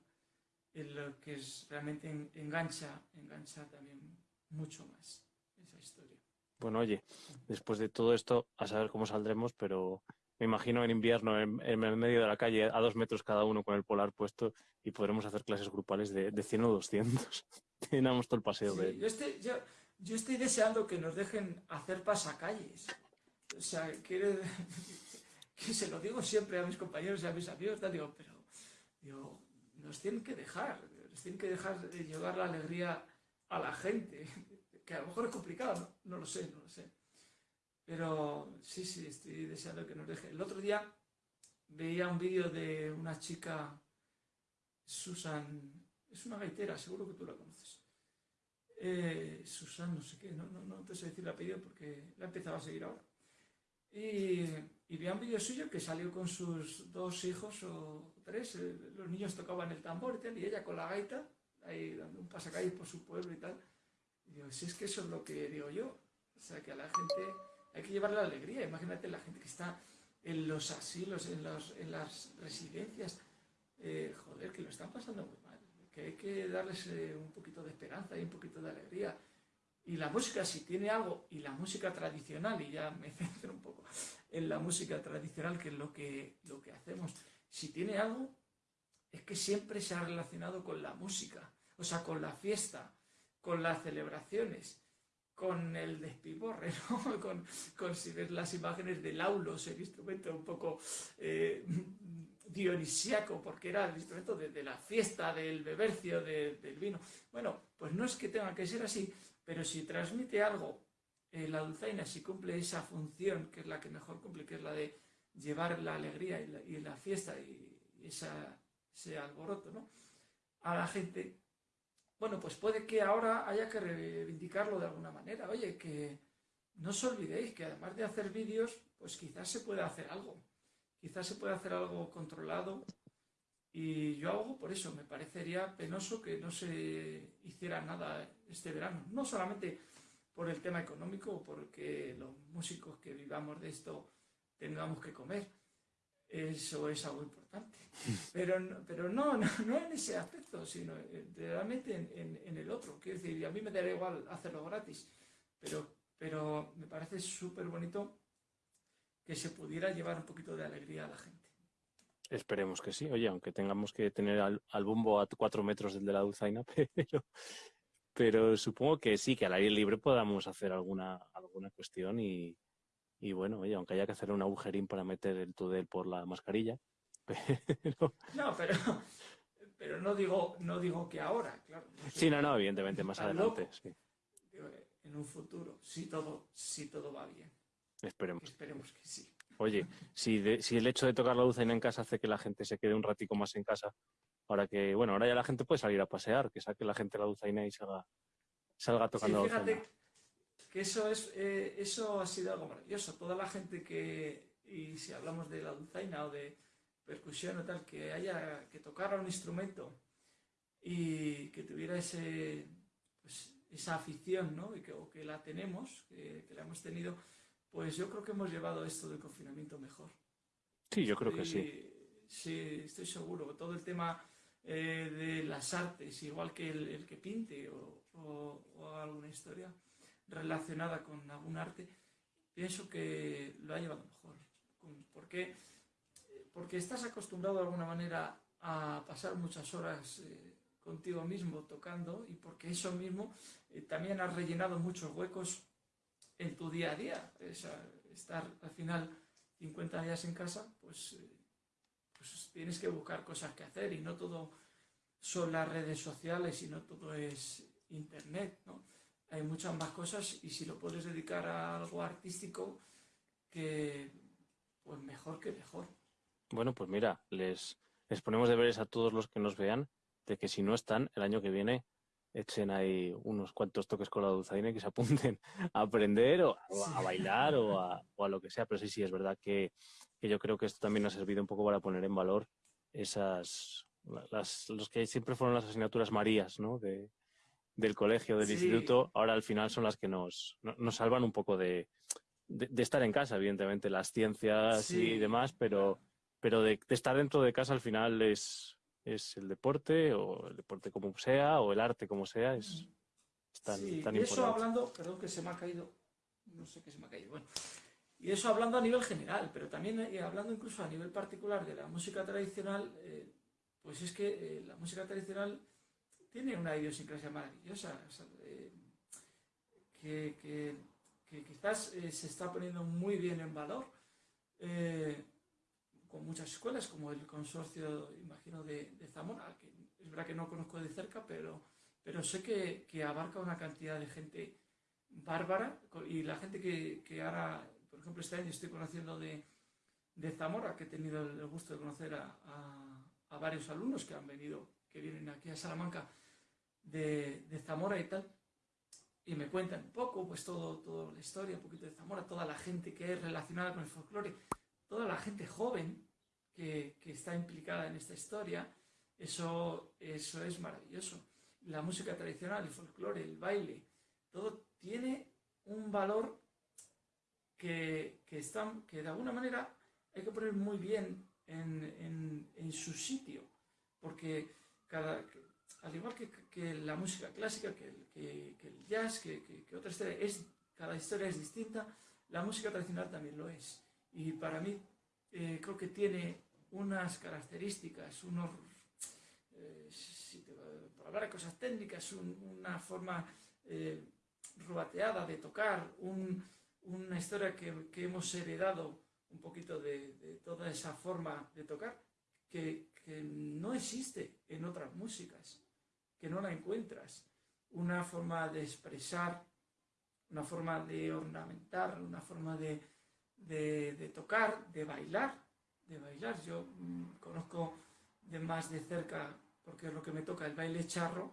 en lo que es, realmente engancha, engancha también mucho más esa historia. Bueno, oye, después de todo esto, a saber cómo saldremos, pero me imagino en invierno, en, el medio de la calle, a dos metros cada uno con el polar puesto, y podremos hacer clases grupales de, de 100 o 200. Tenemos todo el paseo de... Yo estoy, yo, yo estoy deseando que nos dejen hacer pasacalles. O sea, quiere, que se lo digo siempre a mis compañeros y a mis amigos, digo, pero digo, nos tienen que dejar, nos tienen que dejar de llevar la alegría a la gente, que a lo mejor es complicado, no, lo sé, no lo sé. Pero sí, sí, estoy deseando que nos dejen. El otro día veía un vídeo de una chica, Susan, es una gaitera, seguro que tú la conoces. Eh, Susan, no sé qué, no, no, no te sé decir el apellido porque la he empezado a seguir ahora. Y, vi un vídeo suyo que salió con sus dos hijos o tres, eh, los niños tocaban el tambor y tal, y ella con la gaita, ahí dando un pasacalles por su pueblo y tal. Y si es que eso es lo que digo yo, o sea, que a la gente hay que llevarle la alegría, imagínate la gente que está en los asilos, en, los, en las residencias, eh, joder, que lo están pasando muy mal, que hay que darles eh, un poquito de esperanza y un poquito de alegría. Y la música, si tiene algo, y la música tradicional, y ya me centro un poco en la música tradicional, que es lo que, lo que hacemos, si tiene algo, es que siempre se ha relacionado con la música, o sea, con la fiesta, con las celebraciones, con el despiborre, con, con, si ves las imágenes del aulos, el instrumento un poco eh, dionisíaco, porque era el instrumento de, la fiesta, del bebercio, del vino. Bueno, pues no es que tenga que ser así, pero si transmite algo, eh, la dulzaina, si cumple esa función, que es la que mejor cumple, que es la de llevar la alegría y la, fiesta y, ese alboroto ¿no? a la gente, bueno, pues puede que ahora haya que reivindicarlo de alguna manera. Oye, que no os olvidéis que además de hacer vídeos, pues quizás se puede hacer algo. Quizás se puede hacer algo controlado y yo hago por eso, me parecería penoso que no se hiciera nada este verano. No solamente por el tema económico, porque los músicos que vivamos de esto tengamos que comer. Eso es algo importante. Pero, pero no, no, no en ese aspecto, sino realmente en, en, el otro. Quiero decir, a mí me daría igual hacerlo gratis, pero, pero me parece súper bonito que se pudiera llevar un poquito de alegría a la gente. Esperemos que sí. Oye, aunque tengamos que tener al, al bombo a cuatro metros del de la dulzaina, pero, pero supongo que sí, que al aire libre podamos hacer alguna, alguna cuestión y, y bueno, oye, aunque haya que hacer un agujerín para meter el tudel por la mascarilla. Pero... No, pero, pero no digo, no digo que ahora, claro. sí, no, no, evidentemente, más adelante. Sí. En un futuro, si todo, si todo va bien. Esperemos. Esperemos que sí. Oye, si, si el hecho de tocar la luz en casa hace que la gente se quede un ratico más en casa, ahora que, bueno, ahora ya la gente puede salir a pasear, que saque la gente la dulzaina y salga, salga tocando sí, fíjate que eso, es, eh, eso ha sido algo maravilloso. Toda la gente que, y si hablamos de la dulzaina o de percusión o tal, que haya, que tocara un instrumento y que tuviera ese, pues, esa afición, ¿no? Y que, o que la tenemos, que, que la hemos tenido, pues yo creo que hemos llevado esto del confinamiento mejor. Sí, yo creo que sí. Sí, estoy seguro. Todo el tema eh, de las artes, igual que el, que pinte o, alguna historia relacionada con algún arte, pienso que lo ha llevado mejor. ¿Por qué? porque estás acostumbrado de alguna manera a pasar muchas horas eh, contigo mismo tocando y porque eso mismo eh, también has rellenado muchos huecos en tu día a día. estar al final 50 días en casa, pues, eh, pues tienes que buscar cosas que hacer y no todo son las redes sociales y no todo es internet, ¿no? Hay muchas más cosas y si lo puedes dedicar a algo artístico, que pues mejor que mejor. Bueno, pues mira, les, les ponemos deberes a todos los que nos vean de que si no están, el año que viene echen ahí unos cuantos toques con la dulzaina y que se apunten a aprender o a, bailar o a, o a, lo que sea. Pero sí, sí, es verdad que, que, yo creo que esto también ha servido un poco para poner en valor esas, las, los que siempre fueron las asignaturas marías, ¿no? De, del colegio, del instituto, ahora al final son las que nos, nos salvan un poco de, de, estar en casa, evidentemente, las ciencias y demás, pero, pero de, estar dentro de casa al final es, es el deporte, o el deporte como sea, o el arte como sea, es, tan, sí. y eso hablando, perdón que se me ha caído, no sé qué se me ha caído, bueno. Y eso hablando a nivel general, pero también eh, hablando incluso a nivel particular de la música tradicional, eh, pues es que eh, la música tradicional tiene una idiosincrasia maravillosa, que, que que quizás eh, se está poniendo muy bien en valor eh, con muchas escuelas, como el consorcio, imagino, de, Zamora, que es verdad que no conozco de cerca, pero, pero sé que, abarca una cantidad de gente bárbara y la gente que, que, ahora, por ejemplo, este año estoy conociendo de, de Zamora, que he tenido el gusto de conocer a, a, varios alumnos que han venido, que vienen aquí a Salamanca de, Zamora y tal, y me cuentan un poco, pues todo, toda la historia, un poquito de Zamora, toda la gente que es relacionada con el folclore, toda la gente joven que, que está implicada en esta historia, eso, eso es maravilloso. La música tradicional, el folclore, el baile, todo tiene un valor que, que, que de alguna manera hay que poner muy bien en, en, en su sitio, porque cada, al igual que, la música clásica, que, el jazz, que, otra historia, es, cada historia es distinta, la música tradicional también lo es. Y para mí eh, creo que tiene unas características, unos, eh, para hablar de cosas técnicas, una forma eh, rubateada de tocar, una historia que, hemos heredado un poquito de, toda esa forma de tocar que no existe en otras músicas que no la encuentras. Una forma de expresar, una forma de ornamentar, una forma de, de, tocar, de bailar, de bailar. Yo mm, conozco de más de cerca, porque es lo que me toca, el baile charro.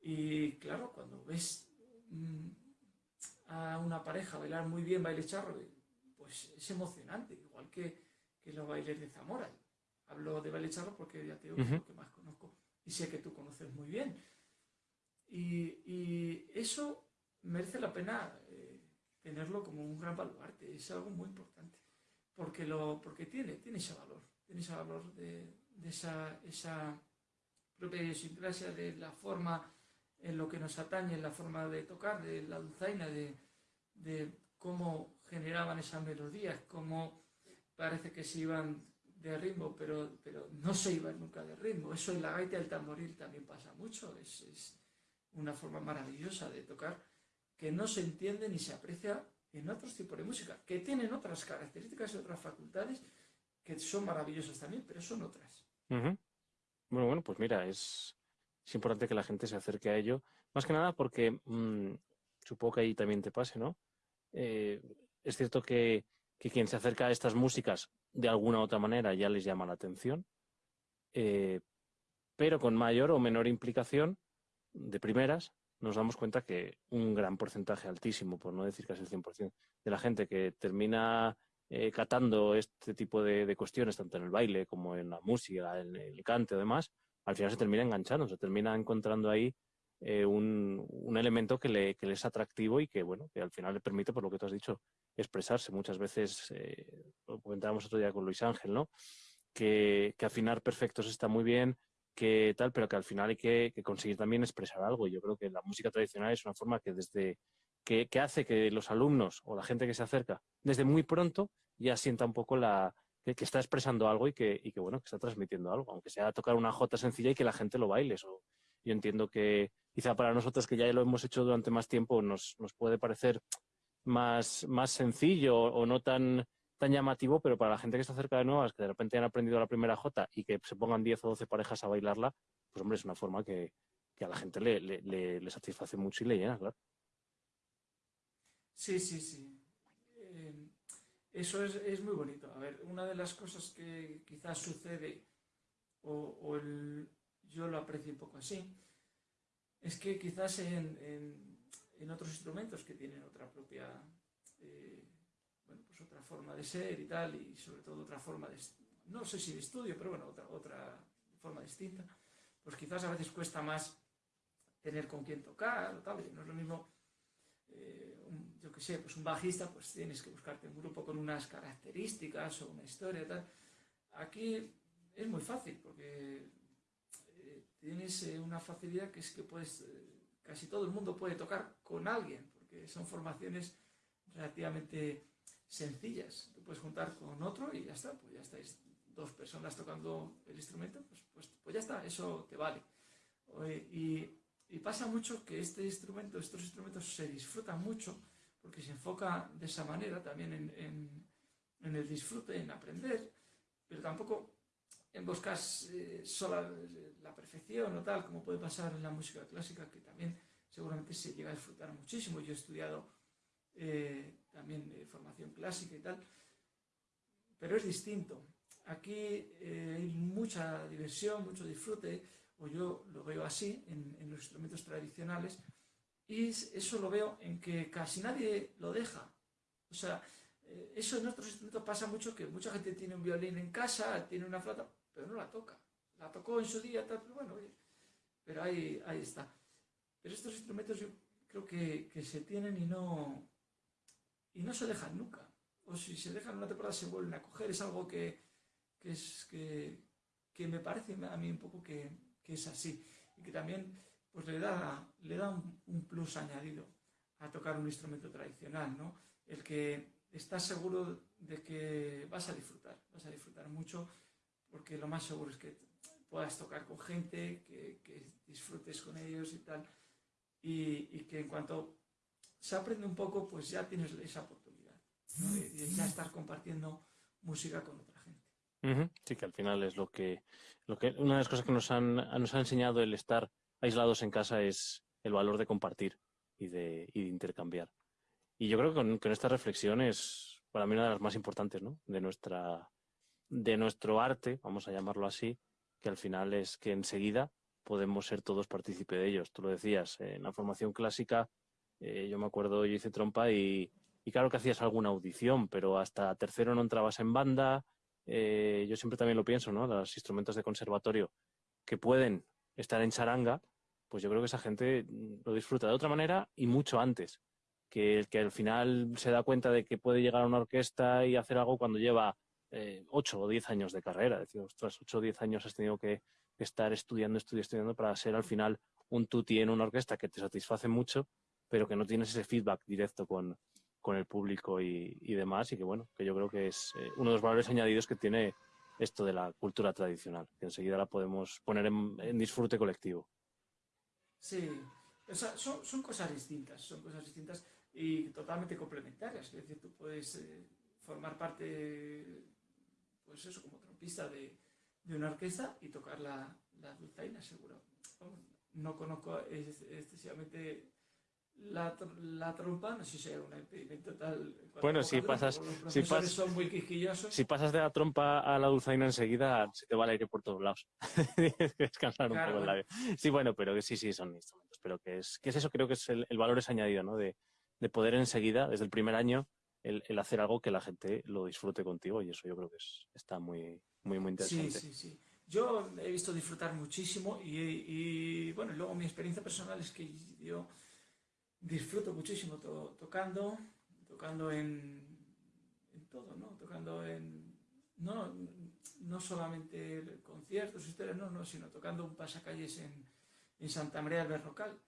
Y claro, cuando ves mm, a una pareja bailar muy bien baile charro, pues es emocionante, igual que, que los bailes de Zamora. Hablo de baile charro porque ya te digo que es lo que más conozco y sé que tú conoces muy bien. Y, eso merece la pena eh, tenerlo como un gran baluarte, es algo muy importante, porque, lo, porque tiene, tiene ese valor, tiene ese valor de, esa, esa propia idiosincrasia, de la forma en lo que nos atañe, en la forma de tocar, de la dulzaina, de, de cómo generaban esas melodías, cómo parece que se iban de ritmo, pero, pero no se iba nunca de ritmo. Eso en la gaita del tamboril también pasa mucho. Es, es, una forma maravillosa de tocar que no se entiende ni se aprecia en otros tipos de música, que tienen otras características y otras facultades que son maravillosas también, pero son otras. Bueno, bueno, pues mira, es, es, importante que la gente se acerque a ello, más que nada porque mmm, supongo que ahí también te pase, ¿no? Eh, es cierto que, que quien se acerca a estas músicas de alguna u otra manera ya les llama la atención, eh, pero con mayor o menor implicación de primeras nos damos cuenta que un gran porcentaje altísimo, por no decir casi el 100% de la gente que termina eh, catando este tipo de, de, cuestiones, tanto en el baile como en la música, en el cante o demás, al final se termina enganchando, se termina encontrando ahí eh, un, un, elemento que le, que le, es atractivo y que, bueno, que al final le permite, por lo que tú has dicho, expresarse. Muchas veces, eh, lo comentábamos otro día con Luis Ángel, ¿no? Que, que, afinar perfectos está muy bien, que tal, pero que al final hay que, conseguir también expresar algo. Yo creo que la música tradicional es una forma que desde que, que hace que los alumnos o la gente que se acerca desde muy pronto ya sienta un poco la, que, está expresando algo y que, y que, bueno, que está transmitiendo algo, aunque sea tocar una jota sencilla y que la gente lo baile. Eso, yo entiendo que quizá para nosotros que ya lo hemos hecho durante más tiempo nos, nos puede parecer más, más sencillo o no tan, tan llamativo, pero para la gente que está cerca de nuevas, que de repente han aprendido la primera jota y que se pongan 10 o 12 parejas a bailarla, pues hombre, es una forma que, que a la gente le, le, le, satisface mucho y le llena, claro. Sí, sí, sí. Eh, eso es, es, muy bonito. A ver, una de las cosas que quizás sucede, o, o el, yo lo aprecio un poco así, es que quizás en, en, en otros instrumentos que tienen otra propia, eh, bueno, pues otra forma de ser y tal, y sobre todo otra forma de, no sé si de estudio, pero bueno, otra, otra forma distinta, pues quizás a veces cuesta más tener con quién tocar o tal, no es lo mismo, eh, yo qué sé, pues un bajista, pues tienes que buscarte un grupo con unas características o una historia tal. Aquí es muy fácil porque eh, tienes una facilidad que es que puedes, casi todo el mundo puede tocar con alguien, porque son formaciones relativamente sencillas. Te puedes juntar con otro y ya está, pues ya estáis dos personas tocando el instrumento, pues, pues, pues ya está, eso te vale. Y, pasa mucho que este instrumento, estos instrumentos se disfrutan mucho porque se enfoca de esa manera también en, en, el disfrute, en aprender, pero tampoco en buscar eh, sola la perfección o tal, como puede pasar en la música clásica, que también seguramente se llega a disfrutar muchísimo. Yo he estudiado eh, también eh, formación clásica y tal, pero es distinto. Aquí eh, hay mucha diversión, mucho disfrute, o yo lo veo así en, en los instrumentos tradicionales, y eso lo veo en que casi nadie lo deja. O sea, eso en otros instrumentos pasa mucho, que mucha gente tiene un violín en casa, tiene una flauta, pero no la toca. La tocó en su día, tal, pero bueno, pero ahí, ahí está. Pero estos instrumentos yo creo que, que, se tienen y no, y no se dejan nunca. O si se dejan una temporada se vuelven a coger. Es algo que, que, es, que, que me parece a mí un poco que, es así. Y que también pues le da, le da un, un, plus añadido a tocar un instrumento tradicional, ¿no? El que estás seguro de que vas a disfrutar, vas a disfrutar mucho, porque lo más seguro es que puedas tocar con gente, que, que disfrutes con ellos y tal, y, y, que en cuanto se aprende un poco, pues ya tienes esa oportunidad, ¿no? de, de ya estar compartiendo música con otra gente. Sí, que al final es lo que, lo que una de las cosas que nos han, nos ha enseñado el estar aislados en casa es el valor de compartir y de, y de intercambiar. Y yo creo que con, con, esta reflexión es para mí una de las más importantes ¿no? de, nuestra, de nuestro arte, vamos a llamarlo así, que al final es que enseguida podemos ser todos partícipe de ellos. Tú lo decías, en la formación clásica, eh, yo me acuerdo, yo hice trompa y, claro que hacías alguna audición, pero hasta tercero no entrabas en banda. Eh, yo siempre también lo pienso, ¿no? Los instrumentos de conservatorio que pueden estar en charanga, pues yo creo que esa gente lo disfruta de otra manera y mucho antes. Que el que al final se da cuenta de que puede llegar a una orquesta y hacer algo cuando lleva eh, 8 o 10 años de carrera. Es decir, ostras, 8 o 10 años has tenido que, estar estudiando, estudiando, estudiando para ser al final un tutti en una orquesta que te satisface mucho, pero que no tienes ese feedback directo con, con el público y, y, demás. Y que bueno, que yo creo que es eh, uno de los valores añadidos que tiene esto de la cultura tradicional, que enseguida la podemos poner en, disfrute colectivo. Sí, o sea, son, son, cosas distintas, son cosas distintas y totalmente complementarias. Es decir, tú puedes eh, formar parte, pues eso, como trompista de, de una orquesta y tocar la, la dulzaina, seguro. No conozco excesivamente la, la, trompa, no sé si era un impedimento tal. Bueno, si pasas, si, pas, son muy quisquillosos. si pasas de la trompa a la dulzaina enseguida, se te va el aire por todos lados. Tienes que descansar un poco bueno. el labio. Sí, bueno, pero que sí, sí, son instrumentos. Pero que es, que es eso, creo que es el, el valor es añadido, ¿no? De, de, poder enseguida, desde el primer año, el, el, hacer algo que la gente lo disfrute contigo y eso yo creo que es, está muy, muy, muy interesante. Sí, sí, sí. Yo he visto disfrutar muchísimo y, y bueno, luego mi experiencia personal es que yo disfruto muchísimo to tocando, tocando en, en, todo, ¿no? Tocando en, no, no solamente conciertos, historias, no, no, sino tocando un pasacalles en, en Santa María del Berrocal,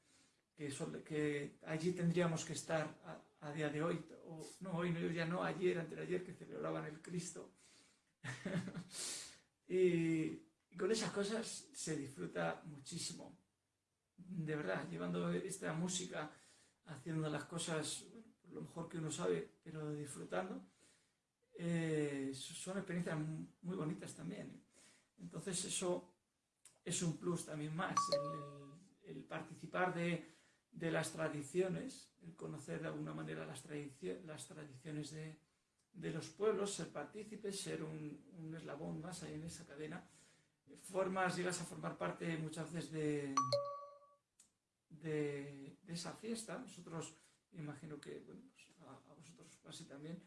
que, allí tendríamos que estar a, a día de hoy, o no, hoy no, ya no, ayer, antes de ayer, que celebraban el Cristo y, con esas cosas se disfruta muchísimo. De verdad, llevando esta música, haciendo las cosas lo mejor que uno sabe, pero disfrutando, eh, son experiencias muy bonitas también. Entonces eso es un plus también más, el, participar de, las tradiciones, el conocer de alguna manera las, las tradiciones de, los pueblos, ser partícipes, ser un, eslabón más ahí en esa cadena. Formas, llegas a formar parte muchas veces de, de, esa fiesta. Nosotros, imagino que pues a, vosotros así también,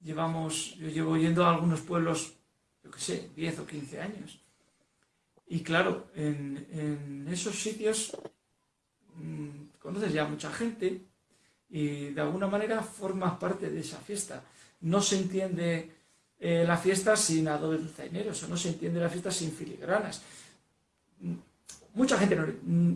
llevamos, yo llevo yendo a algunos pueblos, yo qué sé, 10 o 15 años. Y claro, en, esos sitios mm, conoces ya mucha gente y de alguna manera formas parte de esa fiesta. No se entiende eh, la fiesta sin adolesceneros o no se entiende la fiesta sin filigranas. Mucha gente mm,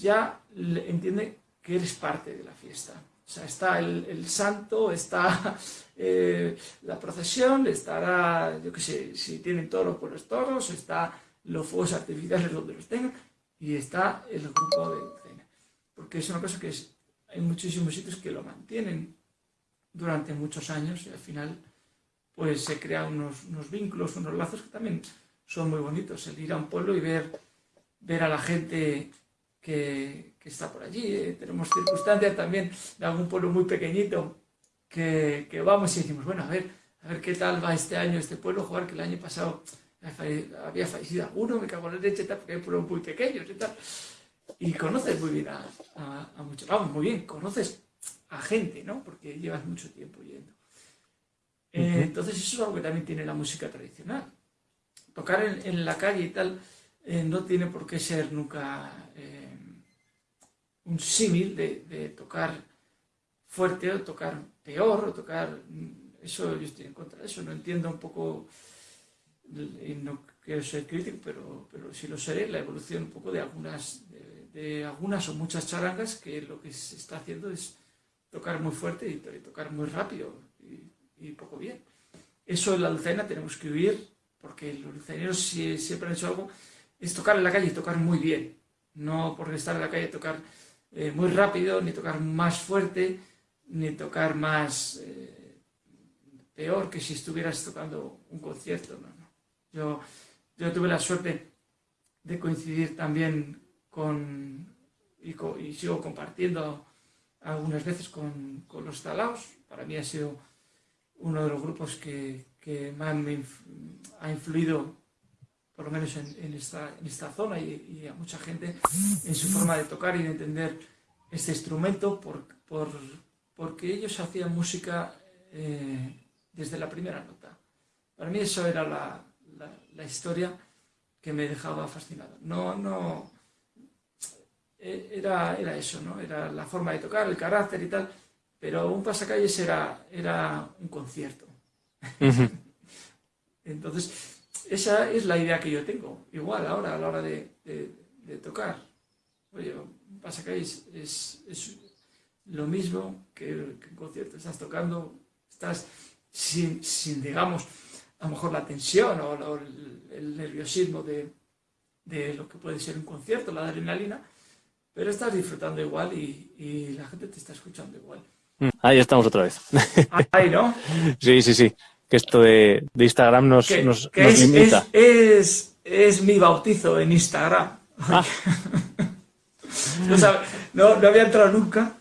ya entiende que eres parte de la fiesta. O sea, está el, santo, está eh, la procesión, estará, yo qué sé, si tienen toros, por los toros, está los fuegos artificiales donde los tengan, y está el grupo de. Porque es una cosa que es, hay muchísimos sitios que lo mantienen durante muchos años y al final pues se crean unos, unos vínculos, unos lazos que también son muy bonitos. El ir a un pueblo y ver, ver a la gente que, que está por allí. Eh, tenemos circunstancias también de algún pueblo muy pequeñito que, que, vamos y decimos, bueno, a ver, a ver qué tal va este año este pueblo, jugar que el año pasado había fallecido alguno, me cago en la leche, porque hay pueblos muy pequeños tal. Y conoces muy bien a, a, muchos, vamos, muy bien, conoces a gente, ¿no? Porque llevas mucho tiempo yendo. Eh, entonces eso es algo que también tiene la música tradicional. Tocar en, en la calle y tal eh, no tiene por qué ser nunca eh, un símil de, de, tocar fuerte o tocar peor o tocar... Eso yo estoy en contra de eso, no entiendo un poco y no quiero ser crítico, pero, pero sí lo seré, la evolución un poco de algunas, de, algunas o muchas charangas que lo que se está haciendo es tocar muy fuerte y, tocar muy rápido y, poco bien. Eso en la dulzaina tenemos que huir, porque los dulzaineros siempre han hecho algo, es tocar en la calle y tocar muy bien, no por estar en la calle tocar eh, muy rápido, ni tocar más fuerte, ni tocar más eh, peor que si estuvieras tocando un concierto. ¿no? Yo, yo tuve la suerte de coincidir también con, y, sigo compartiendo algunas veces con, con, los talaos. Para mí ha sido uno de los grupos que, que más me ha influido, por lo menos en, esta, en esta, zona y, a mucha gente, en su forma de tocar y de entender este instrumento, por, por, porque ellos hacían música eh, desde la primera nota. Para mí eso era la, la, historia que me dejaba fascinado. No, no, era, era eso, ¿no? Era la forma de tocar, el carácter y tal, pero un pasacalles era, era un concierto. Entonces, esa es la idea que yo tengo. Igual ahora, a la hora de, tocar. Oye, un pasacalles es, es lo mismo que, que, un concierto. Estás tocando, estás sin, sin digamos, a lo mejor la tensión o, el, nerviosismo de, de, lo que puede ser un concierto, la adrenalina, pero estás disfrutando igual y, y la gente te está escuchando igual. Mm, ahí estamos otra vez. Ahí, ¿no? sí, sí, sí. Que esto de, de Instagram nos, nos, es, limita. Es, es, mi bautizo en Instagram. Ah. no, no, había entrado nunca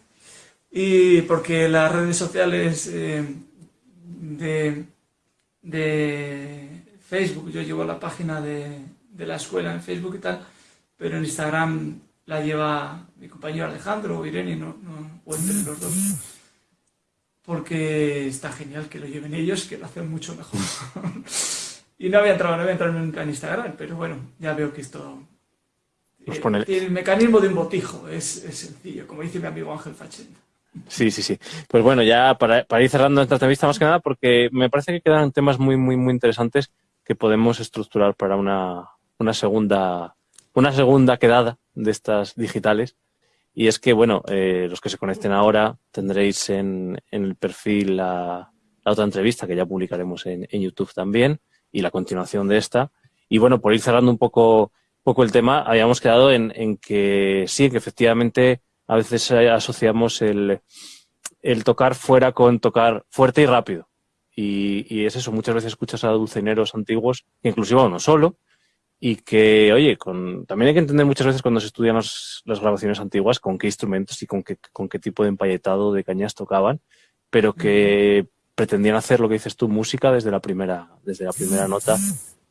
y porque las redes sociales eh, de de Facebook, yo llevo la página de, de, la escuela en Facebook y tal, pero en Instagram la lleva mi compañero Alejandro o Irene, no, no, o entre los dos. Porque está genial que lo lleven ellos, que lo hacen mucho mejor. y no había entrado, no había entrado nunca en Instagram, pero bueno, ya veo que esto pues eh, el mecanismo de un botijo, es, es, sencillo, como dice mi amigo Ángel Fachenda. Sí, sí, sí. Pues bueno, ya para, ir cerrando esta entrevista más que nada, porque me parece que quedan temas muy, muy, muy interesantes que podemos estructurar para una, una segunda, una segunda quedada de estas digitales. Y es que, bueno, eh, los que se conecten ahora tendréis en, en el perfil la, otra entrevista que ya publicaremos en, en, YouTube también, y la continuación de esta. Y bueno, por ir cerrando un poco, poco el tema, habíamos quedado en, en que sí, que efectivamente a veces asociamos el, el tocar fuera con tocar fuerte y rápido. Y, y, es eso, muchas veces escuchas a dulceineros antiguos, inclusive a uno solo, y que, oye, con, también hay que entender muchas veces cuando se estudian las, las grabaciones antiguas con qué instrumentos y con qué, con qué tipo de empalletado de cañas tocaban, pero que pretendían hacer lo que dices tú, música desde la primera, desde la primera nota.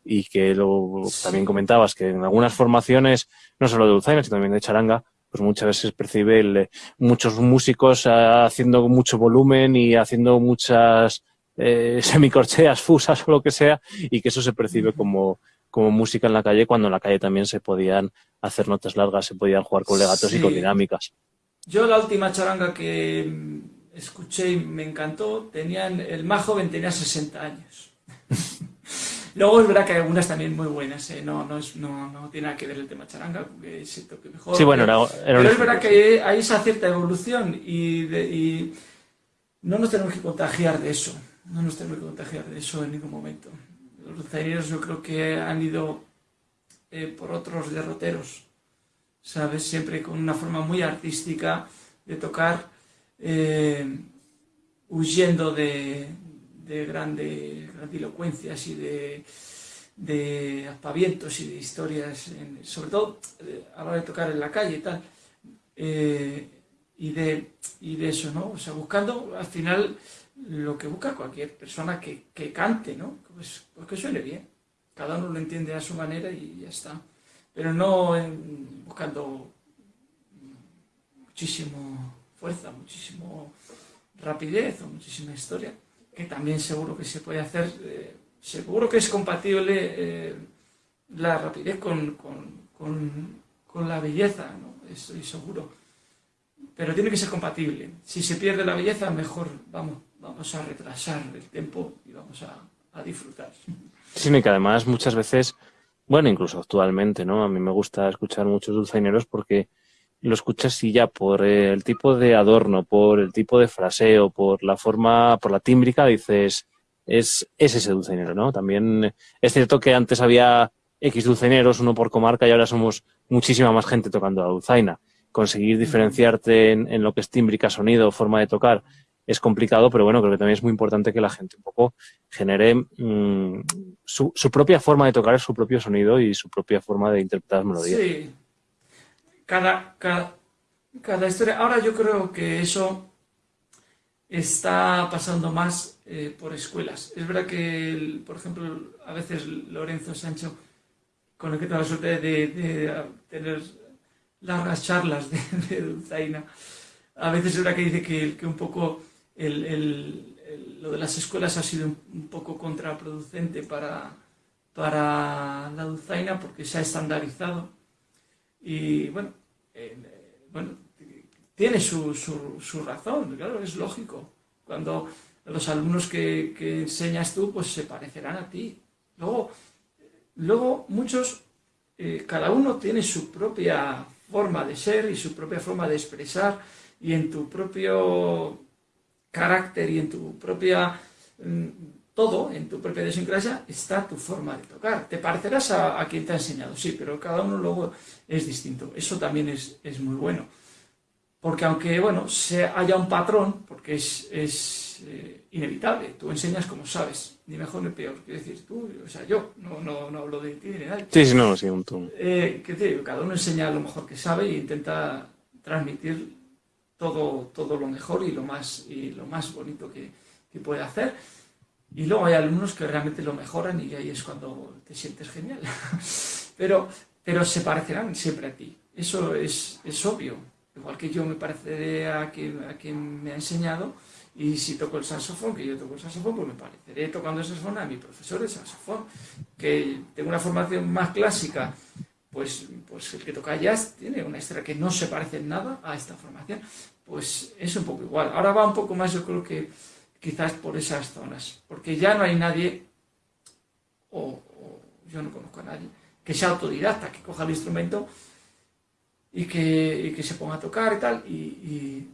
Y que lo, también comentabas que en algunas formaciones, no solo de dulzaina, sino también de charanga, pues muchas veces percibe el, muchos músicos haciendo mucho volumen y haciendo muchas eh, semicorcheas, fusas o lo que sea, y que eso se percibe como, como música en la calle, cuando en la calle también se podían hacer notas largas, se podían jugar con legatos sí. y con dinámicas. Yo la última charanga que escuché y me encantó, tenían, el más joven tenía 60 años. Luego es verdad que hay algunas también muy buenas, ¿eh? no, no, es, no, no, tiene nada que ver el tema charanga, porque se toque mejor. Sí, bueno, era, era pero es verdad que hay esa cierta evolución y, de, y, no nos tenemos que contagiar de eso, no nos tenemos que contagiar de eso en ningún momento. Los dulzaineros yo creo que han ido eh, por otros derroteros, ¿sabes? Siempre con una forma muy artística de tocar, eh, huyendo de, de grande, grandilocuencias y de, de aspavientos y de historias, sobre todo eh, a la hora de tocar en la calle y tal, y, de, y de eso, ¿no? O sea, buscando al final lo que busca cualquier persona que, que cante, ¿no? Pues, pues, que suene bien. Cada uno lo entiende a su manera y ya está. Pero no en, buscando muchísimo fuerza, muchísimo rapidez o muchísima historia que también seguro que se puede hacer, eh, seguro que es compatible eh, la rapidez con, con, con, con, la belleza, ¿no? estoy seguro. Pero tiene que ser compatible. Si se pierde la belleza, mejor vamos, vamos a retrasar el tiempo y vamos a, a disfrutar. Sí, y que además muchas veces, bueno, incluso actualmente, ¿no? A mí me gusta escuchar muchos dulzaineros porque lo escuchas y ya por el tipo de adorno, por el tipo de fraseo, por la forma, por la tímbrica, dices, es, es ese dulcinero, ¿no? También es cierto que antes había X dulcineros, uno por comarca, y ahora somos muchísima más gente tocando la dulzaina. Conseguir diferenciarte en, en lo que es tímbrica, sonido, forma de tocar, es complicado, pero bueno, creo que también es muy importante que la gente un poco genere mmm, su, propia forma de tocar, su propio sonido y su propia forma de interpretar melodías. Sí, cada, cada, historia. Ahora yo creo que eso está pasando más eh, por escuelas. Es verdad que, por ejemplo, a veces Lorenzo Sancho, con el que tengo la suerte de, de tener largas charlas de, de Dulzaina, a veces es verdad que dice que, que un poco el, el, el, lo de las escuelas ha sido un, un poco contraproducente para, para la Dulzaina porque se ha estandarizado y bueno, eh, bueno tiene su, su, su, razón, claro, es lógico. Cuando los alumnos que, que, enseñas tú, pues se parecerán a ti. Luego, luego muchos, eh, cada uno tiene su propia forma de ser y su propia forma de expresar y en tu propio carácter y en tu propia mm, todo en tu propia idiosincrasia está tu forma de tocar. Te parecerás a, a, quien te ha enseñado, sí, pero cada uno luego es distinto. Eso también es, es muy bueno. Porque aunque, bueno, se haya un patrón, porque es, es eh, inevitable, tú enseñas como sabes, ni mejor ni peor. Quiero decir, tú, o sea, yo, no, no, no hablo de ti ni de nadie. Sí, sí, no, sí, un tú. Eh, decir, cada uno enseña lo mejor que sabe e intenta transmitir todo, todo lo mejor y lo más, y lo más bonito que, que puede hacer y luego hay alumnos que realmente lo mejoran y ahí es cuando te sientes genial. pero, pero se parecerán siempre a ti. Eso es, es obvio. Igual que yo me pareceré a quien, a quien me ha enseñado y si toco el saxofón, que yo toco el saxofón, pues me pareceré tocando el saxofón a mi profesor de saxofón. Que tengo una formación más clásica, pues, pues el que toca jazz tiene una historia que no se parece en nada a esta formación. Pues es un poco igual. Ahora va un poco más, yo creo que quizás por esas zonas, porque ya no hay nadie, o, yo no conozco a nadie, que sea autodidacta, que coja el instrumento y que, que se ponga a tocar y tal, y,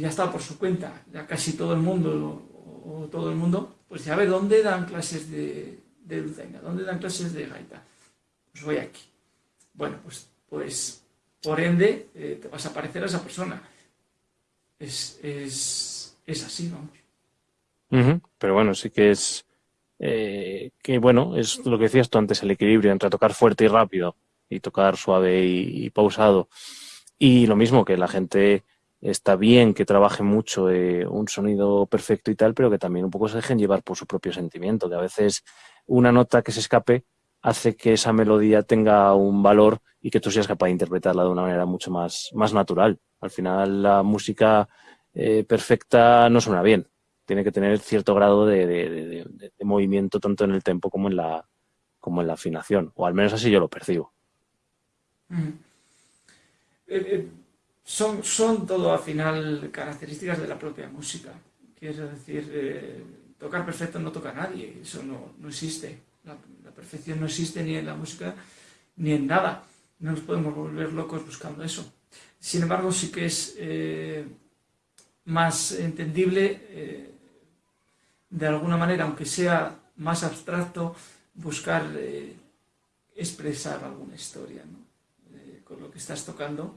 ya está por su cuenta. Ya casi todo el mundo, o, o, todo el mundo, pues ya ve dónde dan clases de, de dulzaina? ¿Dónde dan clases de gaita? Pues voy aquí. Bueno, pues, pues por ende eh, te vas a parecer a esa persona. Es, es, así, vamos. Pero bueno, sí que es... Eh, que bueno, es lo que decías tú antes, el equilibrio entre tocar fuerte y rápido y tocar suave y, pausado. Y lo mismo, que la gente está bien que trabaje mucho eh, un sonido perfecto y tal, pero que también un poco se dejen llevar por su propio sentimiento, que a veces una nota que se escape hace que esa melodía tenga un valor y que tú seas capaz de interpretarla de una manera mucho más, más natural. Al final la música eh, perfecta no suena bien, tiene que tener cierto grado de, movimiento tanto en el tempo como en la como en la afinación, o al menos así yo lo percibo. Mm. Eh, eh, son, son todo al final características de la propia música. Quiero decir, tocar perfecto no toca a nadie, eso no, no existe. La, perfección no existe ni en la música ni en nada. No nos podemos volver locos buscando eso. Sin embargo, sí que es más entendible, de alguna manera, aunque sea más abstracto, buscar expresar alguna historia. ¿no? lo que estás tocando,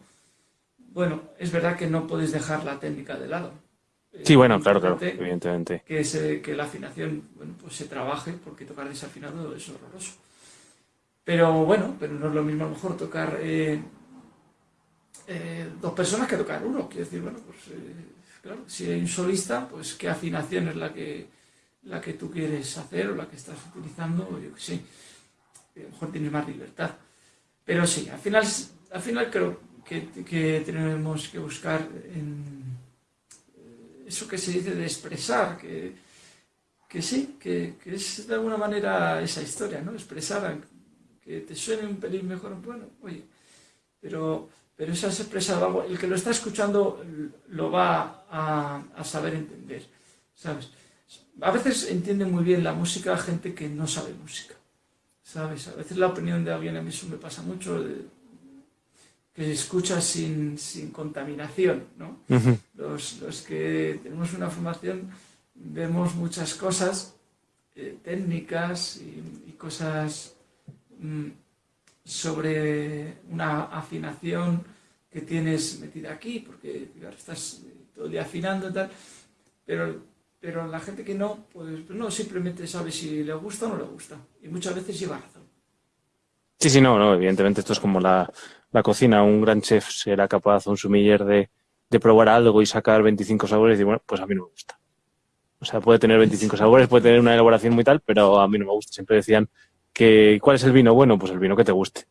bueno, es verdad que no puedes dejar la técnica de lado. Sí, bueno, claro, claro, evidentemente. Que, que la afinación bueno, pues se trabaje, porque tocar desafinado es horroroso. Pero bueno, pero no es lo mismo a lo mejor tocar eh, eh, dos personas que tocar uno. Quiero decir, bueno, pues eh, claro, si hay un solista, pues qué afinación es la que, la que tú quieres hacer o la que estás utilizando, yo que sé. A lo mejor tienes más libertad. Pero sí, al final al final creo que, tenemos que buscar en eso que se dice de expresar, que, sí, que, es de alguna manera esa historia, ¿no? Expresar, que te suene un pelín mejor, bueno, oye, pero, pero eso has expresado algo, el que lo está escuchando lo va a, saber entender, ¿sabes? A veces entiende muy bien la música gente que no sabe música, ¿sabes? A veces la opinión de alguien, a mí eso me pasa mucho, que se escucha sin, contaminación. ¿no? los, que tenemos una formación vemos muchas cosas eh, técnicas y, cosas mm, sobre una afinación que tienes metida aquí, porque estás todo el día afinando y tal, pero, pero la gente que no, pues, pues no, simplemente sabe si le gusta o no le gusta, y muchas veces lleva razón. Sí, sí, no, no, evidentemente esto es como la, la cocina, un gran chef será capaz, un sumiller, de, de probar algo y sacar 25 sabores y decir, bueno, pues a mí no me gusta. O sea, puede tener 25 sabores, puede tener una elaboración muy tal, pero a mí no me gusta. Siempre decían que, ¿cuál es el vino? Bueno, pues el vino que te guste.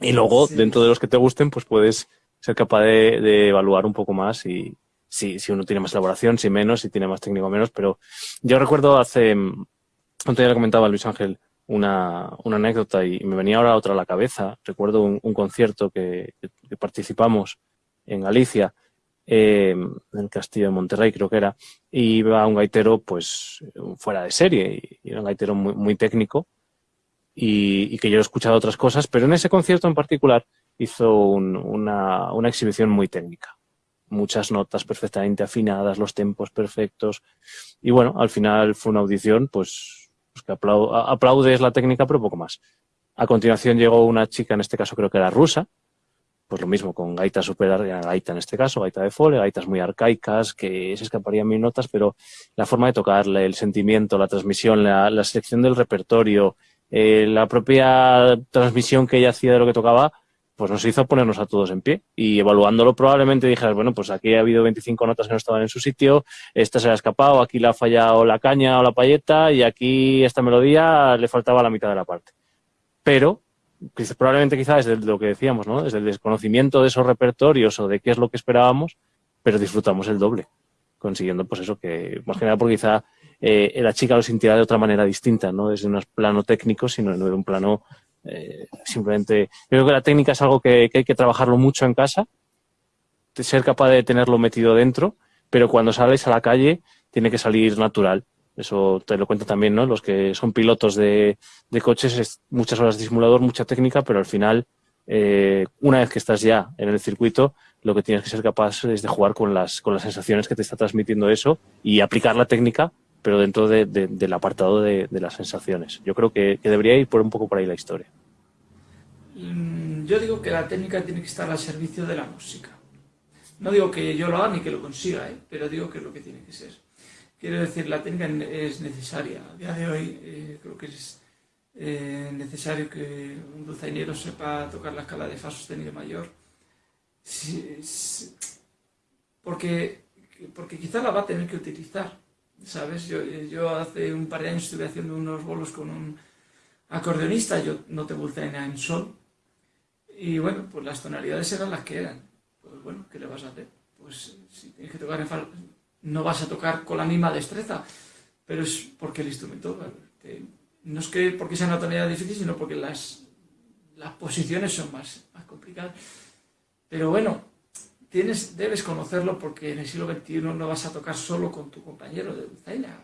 Y luego, dentro de los que te gusten, pues puedes ser capaz de, evaluar un poco más y si, si uno tiene más elaboración, si menos, si tiene más técnico menos. Pero yo recuerdo hace, antes ya le comentaba Luis Ángel, una, anécdota y me venía ahora otra a la cabeza. Recuerdo un, concierto que, participamos en Galicia, eh, en el Castillo de Monterrey creo que era, y iba un gaitero pues fuera de serie, y era un gaitero muy, muy técnico y, que yo he escuchado otras cosas, pero en ese concierto en particular hizo una, una exhibición muy técnica muchas notas perfectamente afinadas, los tempos perfectos. Y bueno, al final fue una audición, pues pues que aplaudes la técnica, pero poco más. A continuación llegó una chica, en este caso creo que era rusa, pues lo mismo, con gaita super, gaita en este caso, gaita de fole, gaitas muy arcaicas, que se escaparían mil notas, pero la forma de tocarle, el sentimiento, la transmisión, la, selección del repertorio, eh, la propia transmisión que ella hacía de lo que tocaba, pues nos hizo ponernos a todos en pie y evaluándolo probablemente dijeras, bueno, pues aquí ha habido 25 notas que no estaban en su sitio, esta se ha escapado, aquí le ha fallado la caña o la payeta y aquí esta melodía le faltaba la mitad de la parte. Pero probablemente quizás desde lo que decíamos, ¿no? Desde el desconocimiento de esos repertorios o de qué es lo que esperábamos, pero disfrutamos el doble, consiguiendo pues eso que, más que nada porque quizá eh, la chica lo sintiera de otra manera distinta, no desde un plano técnico, sino de un plano eh, simplemente, creo que la técnica es algo que, hay que trabajarlo mucho en casa, ser capaz de tenerlo metido dentro, pero cuando sales a la calle tiene que salir natural. Eso te lo cuento también, ¿no? Los que son pilotos de, coches, es muchas horas de simulador, mucha técnica, pero al final, eh, una vez que estás ya en el circuito, lo que tienes que ser capaz es de jugar con las, con las sensaciones que te está transmitiendo eso y aplicar la técnica pero dentro del apartado de, las sensaciones. Yo creo que, debería ir por un poco por ahí la historia. Mm, yo digo que la técnica tiene que estar al servicio de la música. No digo que yo lo haga ni que lo consiga, ¿eh? pero digo que es lo que tiene que ser. Quiero decir, la técnica es necesaria. A día de hoy eh, creo que es eh, necesario que un dulzainero sepa tocar la escala de fa sostenido mayor. porque, porque quizá la va a tener que utilizar. ¿Sabes? Yo, yo hace un par de años estuve haciendo unos bolos con un acordeonista, yo no te dulzaina en sol. Y bueno, pues las tonalidades eran las que eran pues bueno, ¿qué le vas a hacer? Pues si tienes que tocar en fa, no vas a tocar con la misma destreza, pero es porque el instrumento, no es que porque sea una tonalidad difícil, sino porque las, las posiciones son más, más complicadas. Pero bueno, tienes, debes conocerlo porque en el siglo XXI no vas a tocar solo con tu compañero de dulzaina,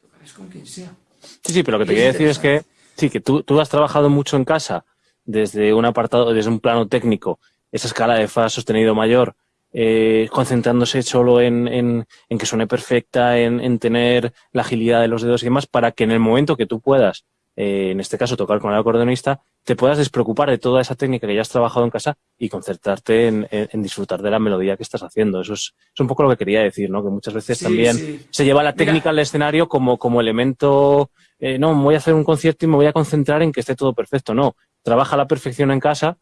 tocarás con quien sea. Sí, sí, pero lo que te quería decir es que, sí, que tú, tú has trabajado mucho en casa desde un apartado, desde un plano técnico esa escala de fa sostenido mayor, eh, concentrándose solo en, en, que suene perfecta, en, tener la agilidad de los dedos y demás, para que en el momento que tú puedas, eh, en este caso tocar con el acordeonista, te puedas despreocupar de toda esa técnica que ya has trabajado en casa y concentrarte en, disfrutar de la melodía que estás haciendo. Eso es, un poco lo que quería decir, ¿no? Que muchas veces también se lleva la técnica al escenario como, como elemento, eh, no, voy a hacer un concierto y me voy a concentrar en que esté todo perfecto. No, trabaja la perfección en casa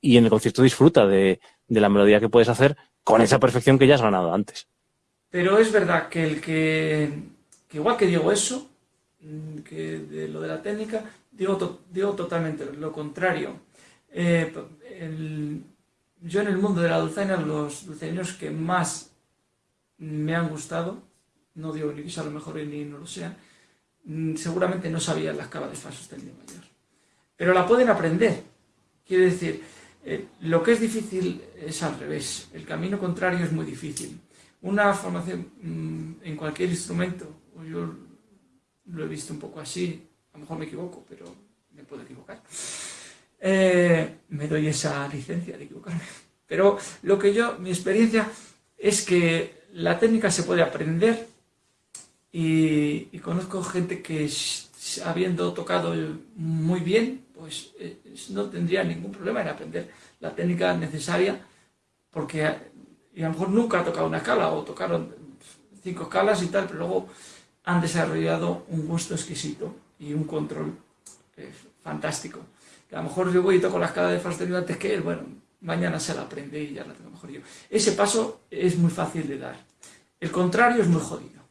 y en el concierto disfruta de, la melodía que puedes hacer con esa perfección que ya has ganado antes. Pero es verdad que el que, igual que digo eso, que de lo de la técnica, digo, digo totalmente lo contrario. Eh, yo en el mundo de la dulzaina, los dulzaineros que más me han gustado, no digo ni que sea lo mejor ni no lo sean, mm, seguramente no sabían la escala de fa sostenido mayor. Pero la pueden aprender. Quiere decir, eh, lo que es difícil es al revés, el camino contrario es muy difícil. Una formación mm, en cualquier instrumento, lo he visto un poco así, a lo mejor me equivoco, pero me puedo equivocar. Eh, me doy esa licencia de equivocarme. Pero lo que yo, mi experiencia es que la técnica se puede aprender y, y conozco gente que habiendo tocado muy bien, pues eh, no tendría ningún problema en aprender la técnica necesaria, porque a lo mejor nunca ha tocado una escala, o tocaron cinco escalas y tal, pero luego han desarrollado un gusto exquisito y un control eh, fantástico. a lo mejor yo voy y toco la escala de fa sostenido antes que él, bueno, mañana se la aprende y ya la tengo mejor yo. Ese paso es muy fácil de dar. El contrario es muy jodido.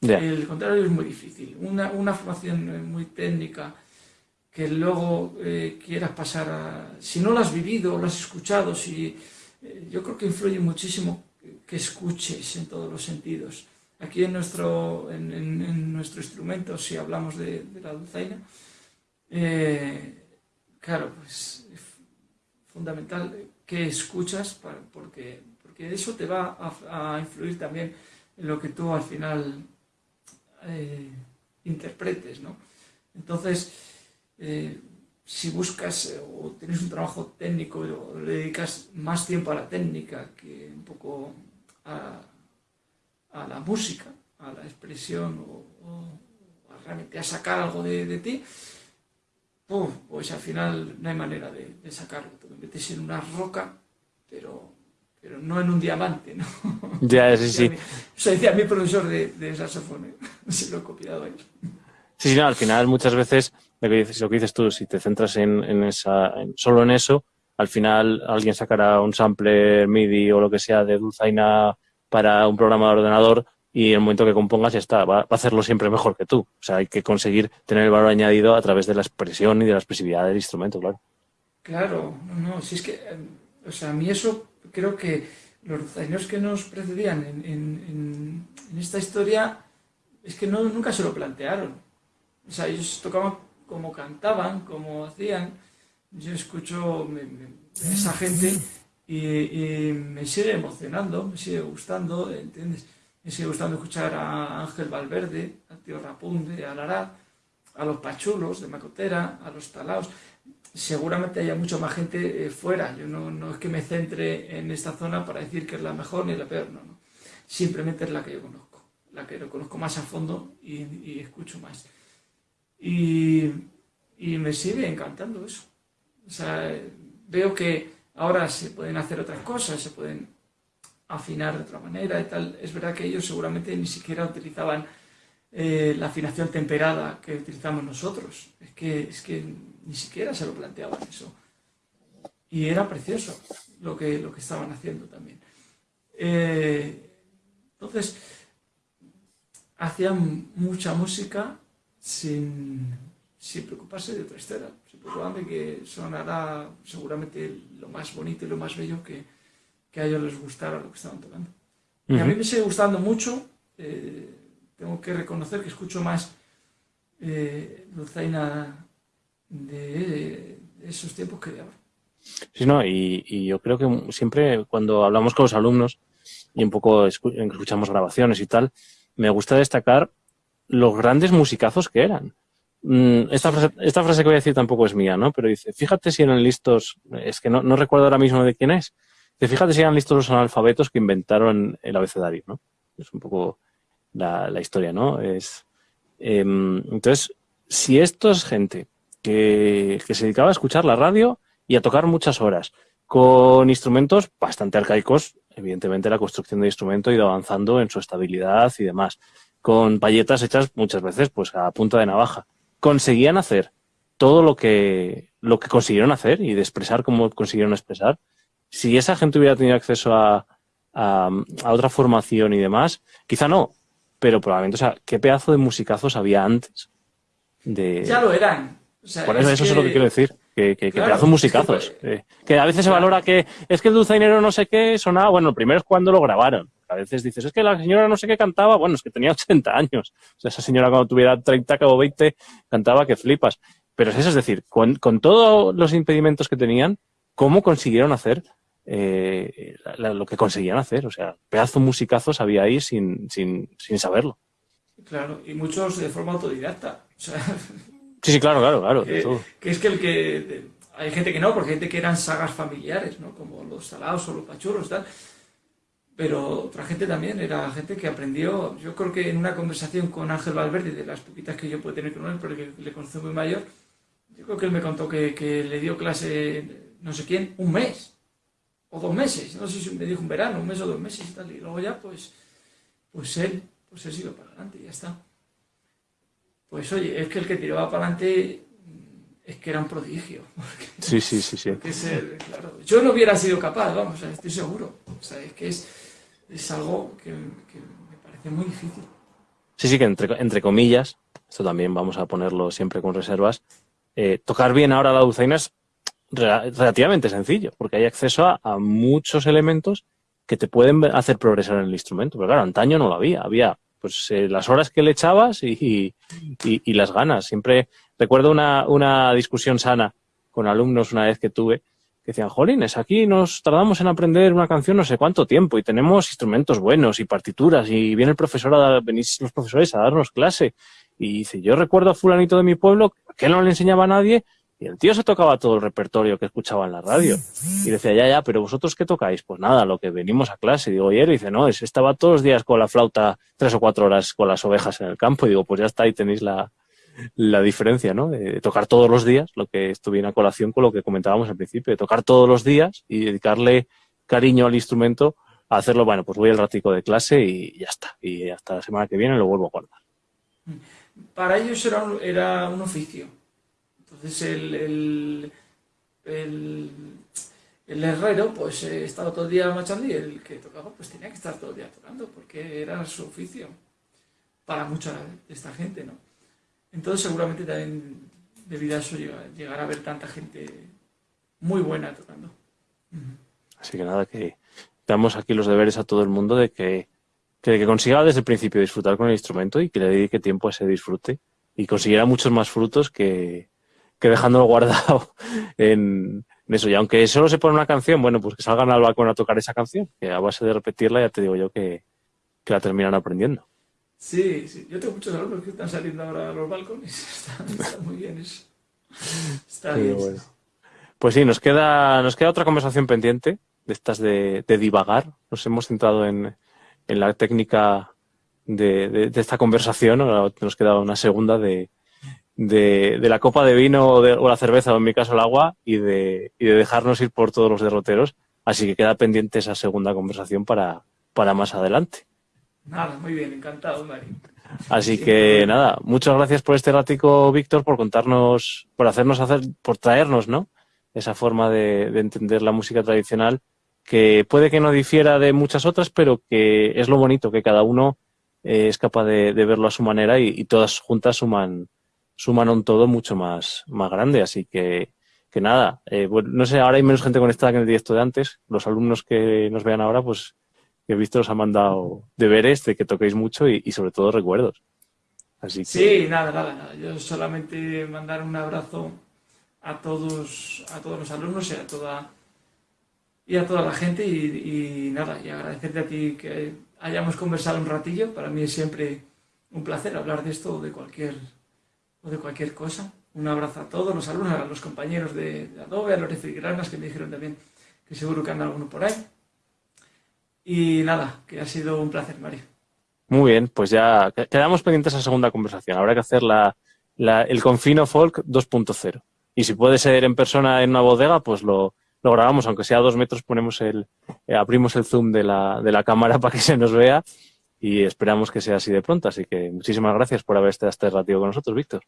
El contrario es muy difícil. Una, una formación muy técnica que luego eh, quieras pasar a... Si no lo has vivido, lo has escuchado, si, eh, yo creo que influye muchísimo que escuches en todos los sentidos. Aquí en nuestro, en, nuestro instrumento, si hablamos de, la dulzaina, eh, claro, pues es fundamental que escuchas porque, porque eso te va a, influir también en lo que tú al final eh, interpretes, ¿no? Entonces, eh, si buscas o tienes un trabajo técnico o le dedicas más tiempo a la técnica que un poco a, la música, a la expresión o, a realmente a sacar algo de, ti, pues al final no hay manera de, sacarlo. Te metes en una roca, pero pero no en un diamante, ¿no? Ya, sí, sí. Eso decía mi profesor de, de saxofón, se lo he copiado ahí. Sí, sí, no, al final muchas veces lo que dices, lo que dices tú, si te centras en, en esa, solo en eso, al final alguien sacará un sampler MIDI o lo que sea de Dulzaina para un programa de ordenador y en el momento que compongas ya está, va, a hacerlo siempre mejor que tú. O sea, hay que conseguir tener el valor añadido a través de la expresión y de la expresividad del instrumento, claro. Claro, no, no, si es que, eh, o sea, a mí eso creo que los años que nos precedían en, esta historia es que no, nunca se lo plantearon. O sea, ellos tocaban como cantaban, como hacían. Yo escucho a esa gente y, me sigue emocionando, me sigue gustando, ¿entiendes? Me sigue gustando escuchar a Ángel Valverde, a Tío Rapunde, a Lara, a los Pachulos de Macotera, a los Talaos seguramente haya mucha más gente eh, fuera. Yo no, no, es que me centre en esta zona para decir que es la mejor ni la peor, no, no. Simplemente es la que yo conozco. la que lo conozco más a fondo y, escucho más. Y, y, me sigue encantando eso. O sea, veo que ahora se pueden hacer otras cosas, se pueden afinar de otra manera y. Es verdad que ellos seguramente ni siquiera utilizaban eh, la afinación temperada que utilizamos nosotros. Es que, es que ni siquiera se lo planteaban eso. Y era precioso lo que, lo que estaban haciendo también. Eh, entonces, hacían mucha música sin, sin preocuparse de otra historia, de que sonara seguramente lo más bonito y lo más bello que, que a ellos les gustara lo que estaban tocando. Y a mí me sigue gustando mucho, eh, tengo que reconocer que escucho más eh, Luzaina de, esos tiempos que de ahora. Sí, no, y, y, yo creo que siempre cuando hablamos con los alumnos y un poco escuchamos grabaciones y tal, me gusta destacar los grandes musicazos que eran. Mm, esta frase, esta frase que voy a decir tampoco es mía, ¿no? Pero dice, fíjate si eran listos, es que no, no recuerdo ahora mismo de quién es, dice, fíjate si eran listos los analfabetos que inventaron el abecedario, ¿no? Es un poco la, la historia, ¿no? Es, eh, entonces, si esto es gente que, que se dedicaba a escuchar la radio y a tocar muchas horas, con instrumentos bastante arcaicos, evidentemente la construcción de instrumento ha ido avanzando en su estabilidad y demás, con payetas hechas muchas veces pues a punta de navaja conseguían hacer todo lo que, lo que consiguieron hacer y de expresar como consiguieron expresar, si esa gente hubiera tenido acceso a, a, a, otra formación y demás, quizá no, pero probablemente, o sea, qué pedazo de musicazos había antes. De... Ya lo eran. O sea, Por eso, es eso que... es lo que quiero decir. Que, que, claro, que pedazo de musicazos. Es que, que, a veces claro. se valora que es que el dulzainero no sé qué sonaba. Bueno, primero es cuando lo grabaron. A veces dices, es que la señora no sé qué cantaba, bueno, es que tenía 80 años. O sea, esa señora cuando tuviera 30 o 20 cantaba que flipas. Pero es eso, es decir, con, con todos los impedimentos que tenían, ¿cómo consiguieron hacer eh, la, lo que conseguían hacer? O sea, pedazo musicazos había ahí sin, sin, sin saberlo. Claro, y muchos de forma autodidacta. O sea, sí, sí, claro, claro, claro. Que, que es que el que... Hay gente que no, porque hay gente que eran sagas familiares, ¿no? Como los salados o los pachurros, tal pero otra gente también era gente que aprendió, yo creo que en una conversación con Ángel Valverde, de las poquitas que yo puedo tener con él, porque le conozco muy mayor, yo creo que él me contó que, que, le dio clase no sé quién, un mes, o dos meses, no sé si me dijo un verano, un mes o dos meses y tal, y luego ya pues, pues él, pues él siguió para adelante y ya está. Pues oye, es que el que tiraba para adelante es que era un prodigio. Porque, sí, sí, sí, sí. Ser, claro, yo no hubiera sido capaz, vamos, estoy seguro. O sea, es que es es algo que, me parece muy difícil. Sí, sí, que entre, entre, comillas, esto también vamos a ponerlo siempre con reservas, eh, tocar bien ahora la dulzaina es re relativamente sencillo, porque hay acceso a, muchos elementos que te pueden hacer progresar en el instrumento. Pero claro, antaño no lo había, había pues eh, las horas que le echabas y, y, y, las ganas. Siempre recuerdo una, una discusión sana con alumnos una vez que tuve, decían, jolines, aquí nos tardamos en aprender una canción no sé cuánto tiempo y tenemos instrumentos buenos y partituras y viene el profesor a venís los profesores a darnos clase. Y dice, yo recuerdo a fulanito de mi pueblo que no le enseñaba a nadie y el tío se tocaba todo el repertorio que escuchaba en la radio. Y decía, ya, ya, pero vosotros qué tocáis? Pues nada, lo que venimos a clase. Y digo, y dice, no, estaba todos los días con la flauta tres o cuatro horas con las ovejas en el campo. Y digo, pues ya está, ahí tenéis la, la diferencia, ¿no? De tocar todos los días, lo que estuviera a colación con lo que comentábamos al principio, de tocar todos los días y dedicarle cariño al instrumento, a hacerlo, bueno, pues voy al ratico de clase y ya está. Y hasta la semana que viene lo vuelvo a guardar. Para ellos era un, era un oficio. Entonces el, el, el, el herrero pues eh, estaba todo el día machando y el que tocaba pues tenía que estar todo el día tocando porque era su oficio para mucha de esta gente, ¿no? Entonces seguramente también debido a eso llegar a ver tanta gente muy buena tocando. Así que nada, que damos aquí los deberes a todo el mundo de que, que, consiga desde el principio disfrutar con el instrumento y que le dedique tiempo a ese disfrute y consiguiera muchos más frutos que, que dejándolo guardado en, en, eso. Y aunque solo se pone una canción, bueno, pues que salgan al balcón a tocar esa canción, que a base de repetirla ya te digo yo que, que la terminan aprendiendo. Sí, sí, yo tengo muchos alumnos que están saliendo ahora a los balcones, está, está muy bien eso. Está sí, bien. Bueno. Pues sí, nos queda, nos queda otra conversación pendiente, de estas de, de divagar. Nos hemos centrado en, en la técnica de, esta conversación. Ahora nos queda una segunda de, de, la copa de vino o, o, la cerveza, o en mi caso el agua, y de, y de dejarnos ir por todos los derroteros. Así que queda pendiente esa segunda conversación para, para más adelante. Nada, muy bien, encantado, Mari. Así que nada, muchas gracias por este ratico, Víctor, por contarnos, por hacernos hacer, por traernos, ¿no? Esa forma de, entender la música tradicional, que puede que no difiera de muchas otras, pero que es lo bonito, que cada uno eh, es capaz de, verlo a su manera y, todas juntas suman, suman un todo mucho más, más grande. Así que, que nada, eh, no sé, ahora hay menos gente conectada que en el directo de antes. Los alumnos que nos vean ahora, pues que Víctor os ha mandado deberes de que toquéis mucho y, sobre todo recuerdos. Sí, nada, nada, nada. Yo solamente mandar un abrazo a todos, a todos los alumnos y a toda y a toda la gente y, nada, y agradecerte a ti que hayamos conversado un ratillo. Para mí es siempre un placer hablar de esto o de cualquier, o de cualquier cosa. Un abrazo a todos los alumnos, a los compañeros de, Adobe, a Lorenzo y Granas, que me dijeron también que seguro que anda alguno por ahí. Y nada, que ha sido un placer, Mario. Muy bien, pues ya quedamos pendientes a la segunda conversación. Habrá que hacer la, el Confino Folk 2.0. Y si puede ser en persona en una bodega, pues lo, lo grabamos, aunque sea a dos metros, ponemos el, eh, abrimos el zoom de la, de la cámara para que se nos vea y esperamos que sea así de pronto. Así que muchísimas gracias por haber estado este ratito con nosotros, Víctor.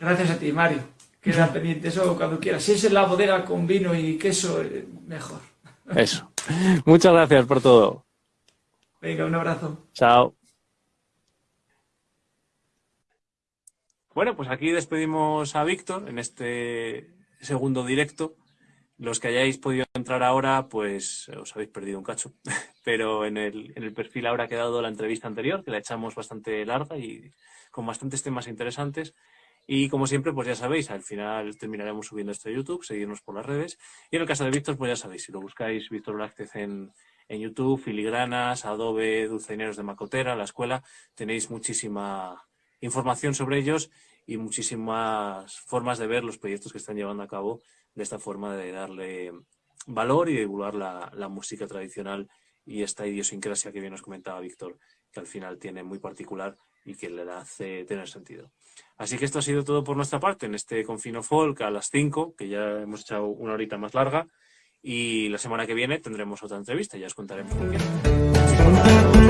Gracias a ti, Mario. Queda pendiente eso cuando quieras. Si es en la bodega con vino y queso, eh, mejor. Eso. Muchas gracias por todo. Venga, un abrazo. Chao. Bueno, pues aquí despedimos a Víctor en este segundo directo. Los que hayáis podido entrar ahora, pues os habéis perdido un cacho. Pero en el, en el perfil ahora ha quedado la entrevista anterior, que la echamos bastante larga y con bastantes temas interesantes. Y como siempre, pues ya sabéis, al final terminaremos subiendo esto a YouTube, seguirnos por las redes. Y en el caso de Víctor, pues ya sabéis, si lo buscáis Víctor Blázquez en, en YouTube, Filigranas, Adobe, Dulceineros de Macotera, la escuela, tenéis muchísima información sobre ellos y muchísimas formas de ver los proyectos que están llevando a cabo de esta forma de darle valor y divulgar la, la música tradicional y esta idiosincrasia que bien nos comentaba Víctor, que al final tiene muy particular y que le hace tener sentido. Así que esto ha sido todo por nuestra parte en este Confino Folk a las 5, que ya hemos echado una horita más larga. Y la semana que viene tendremos otra entrevista, ya os contaremos por qué.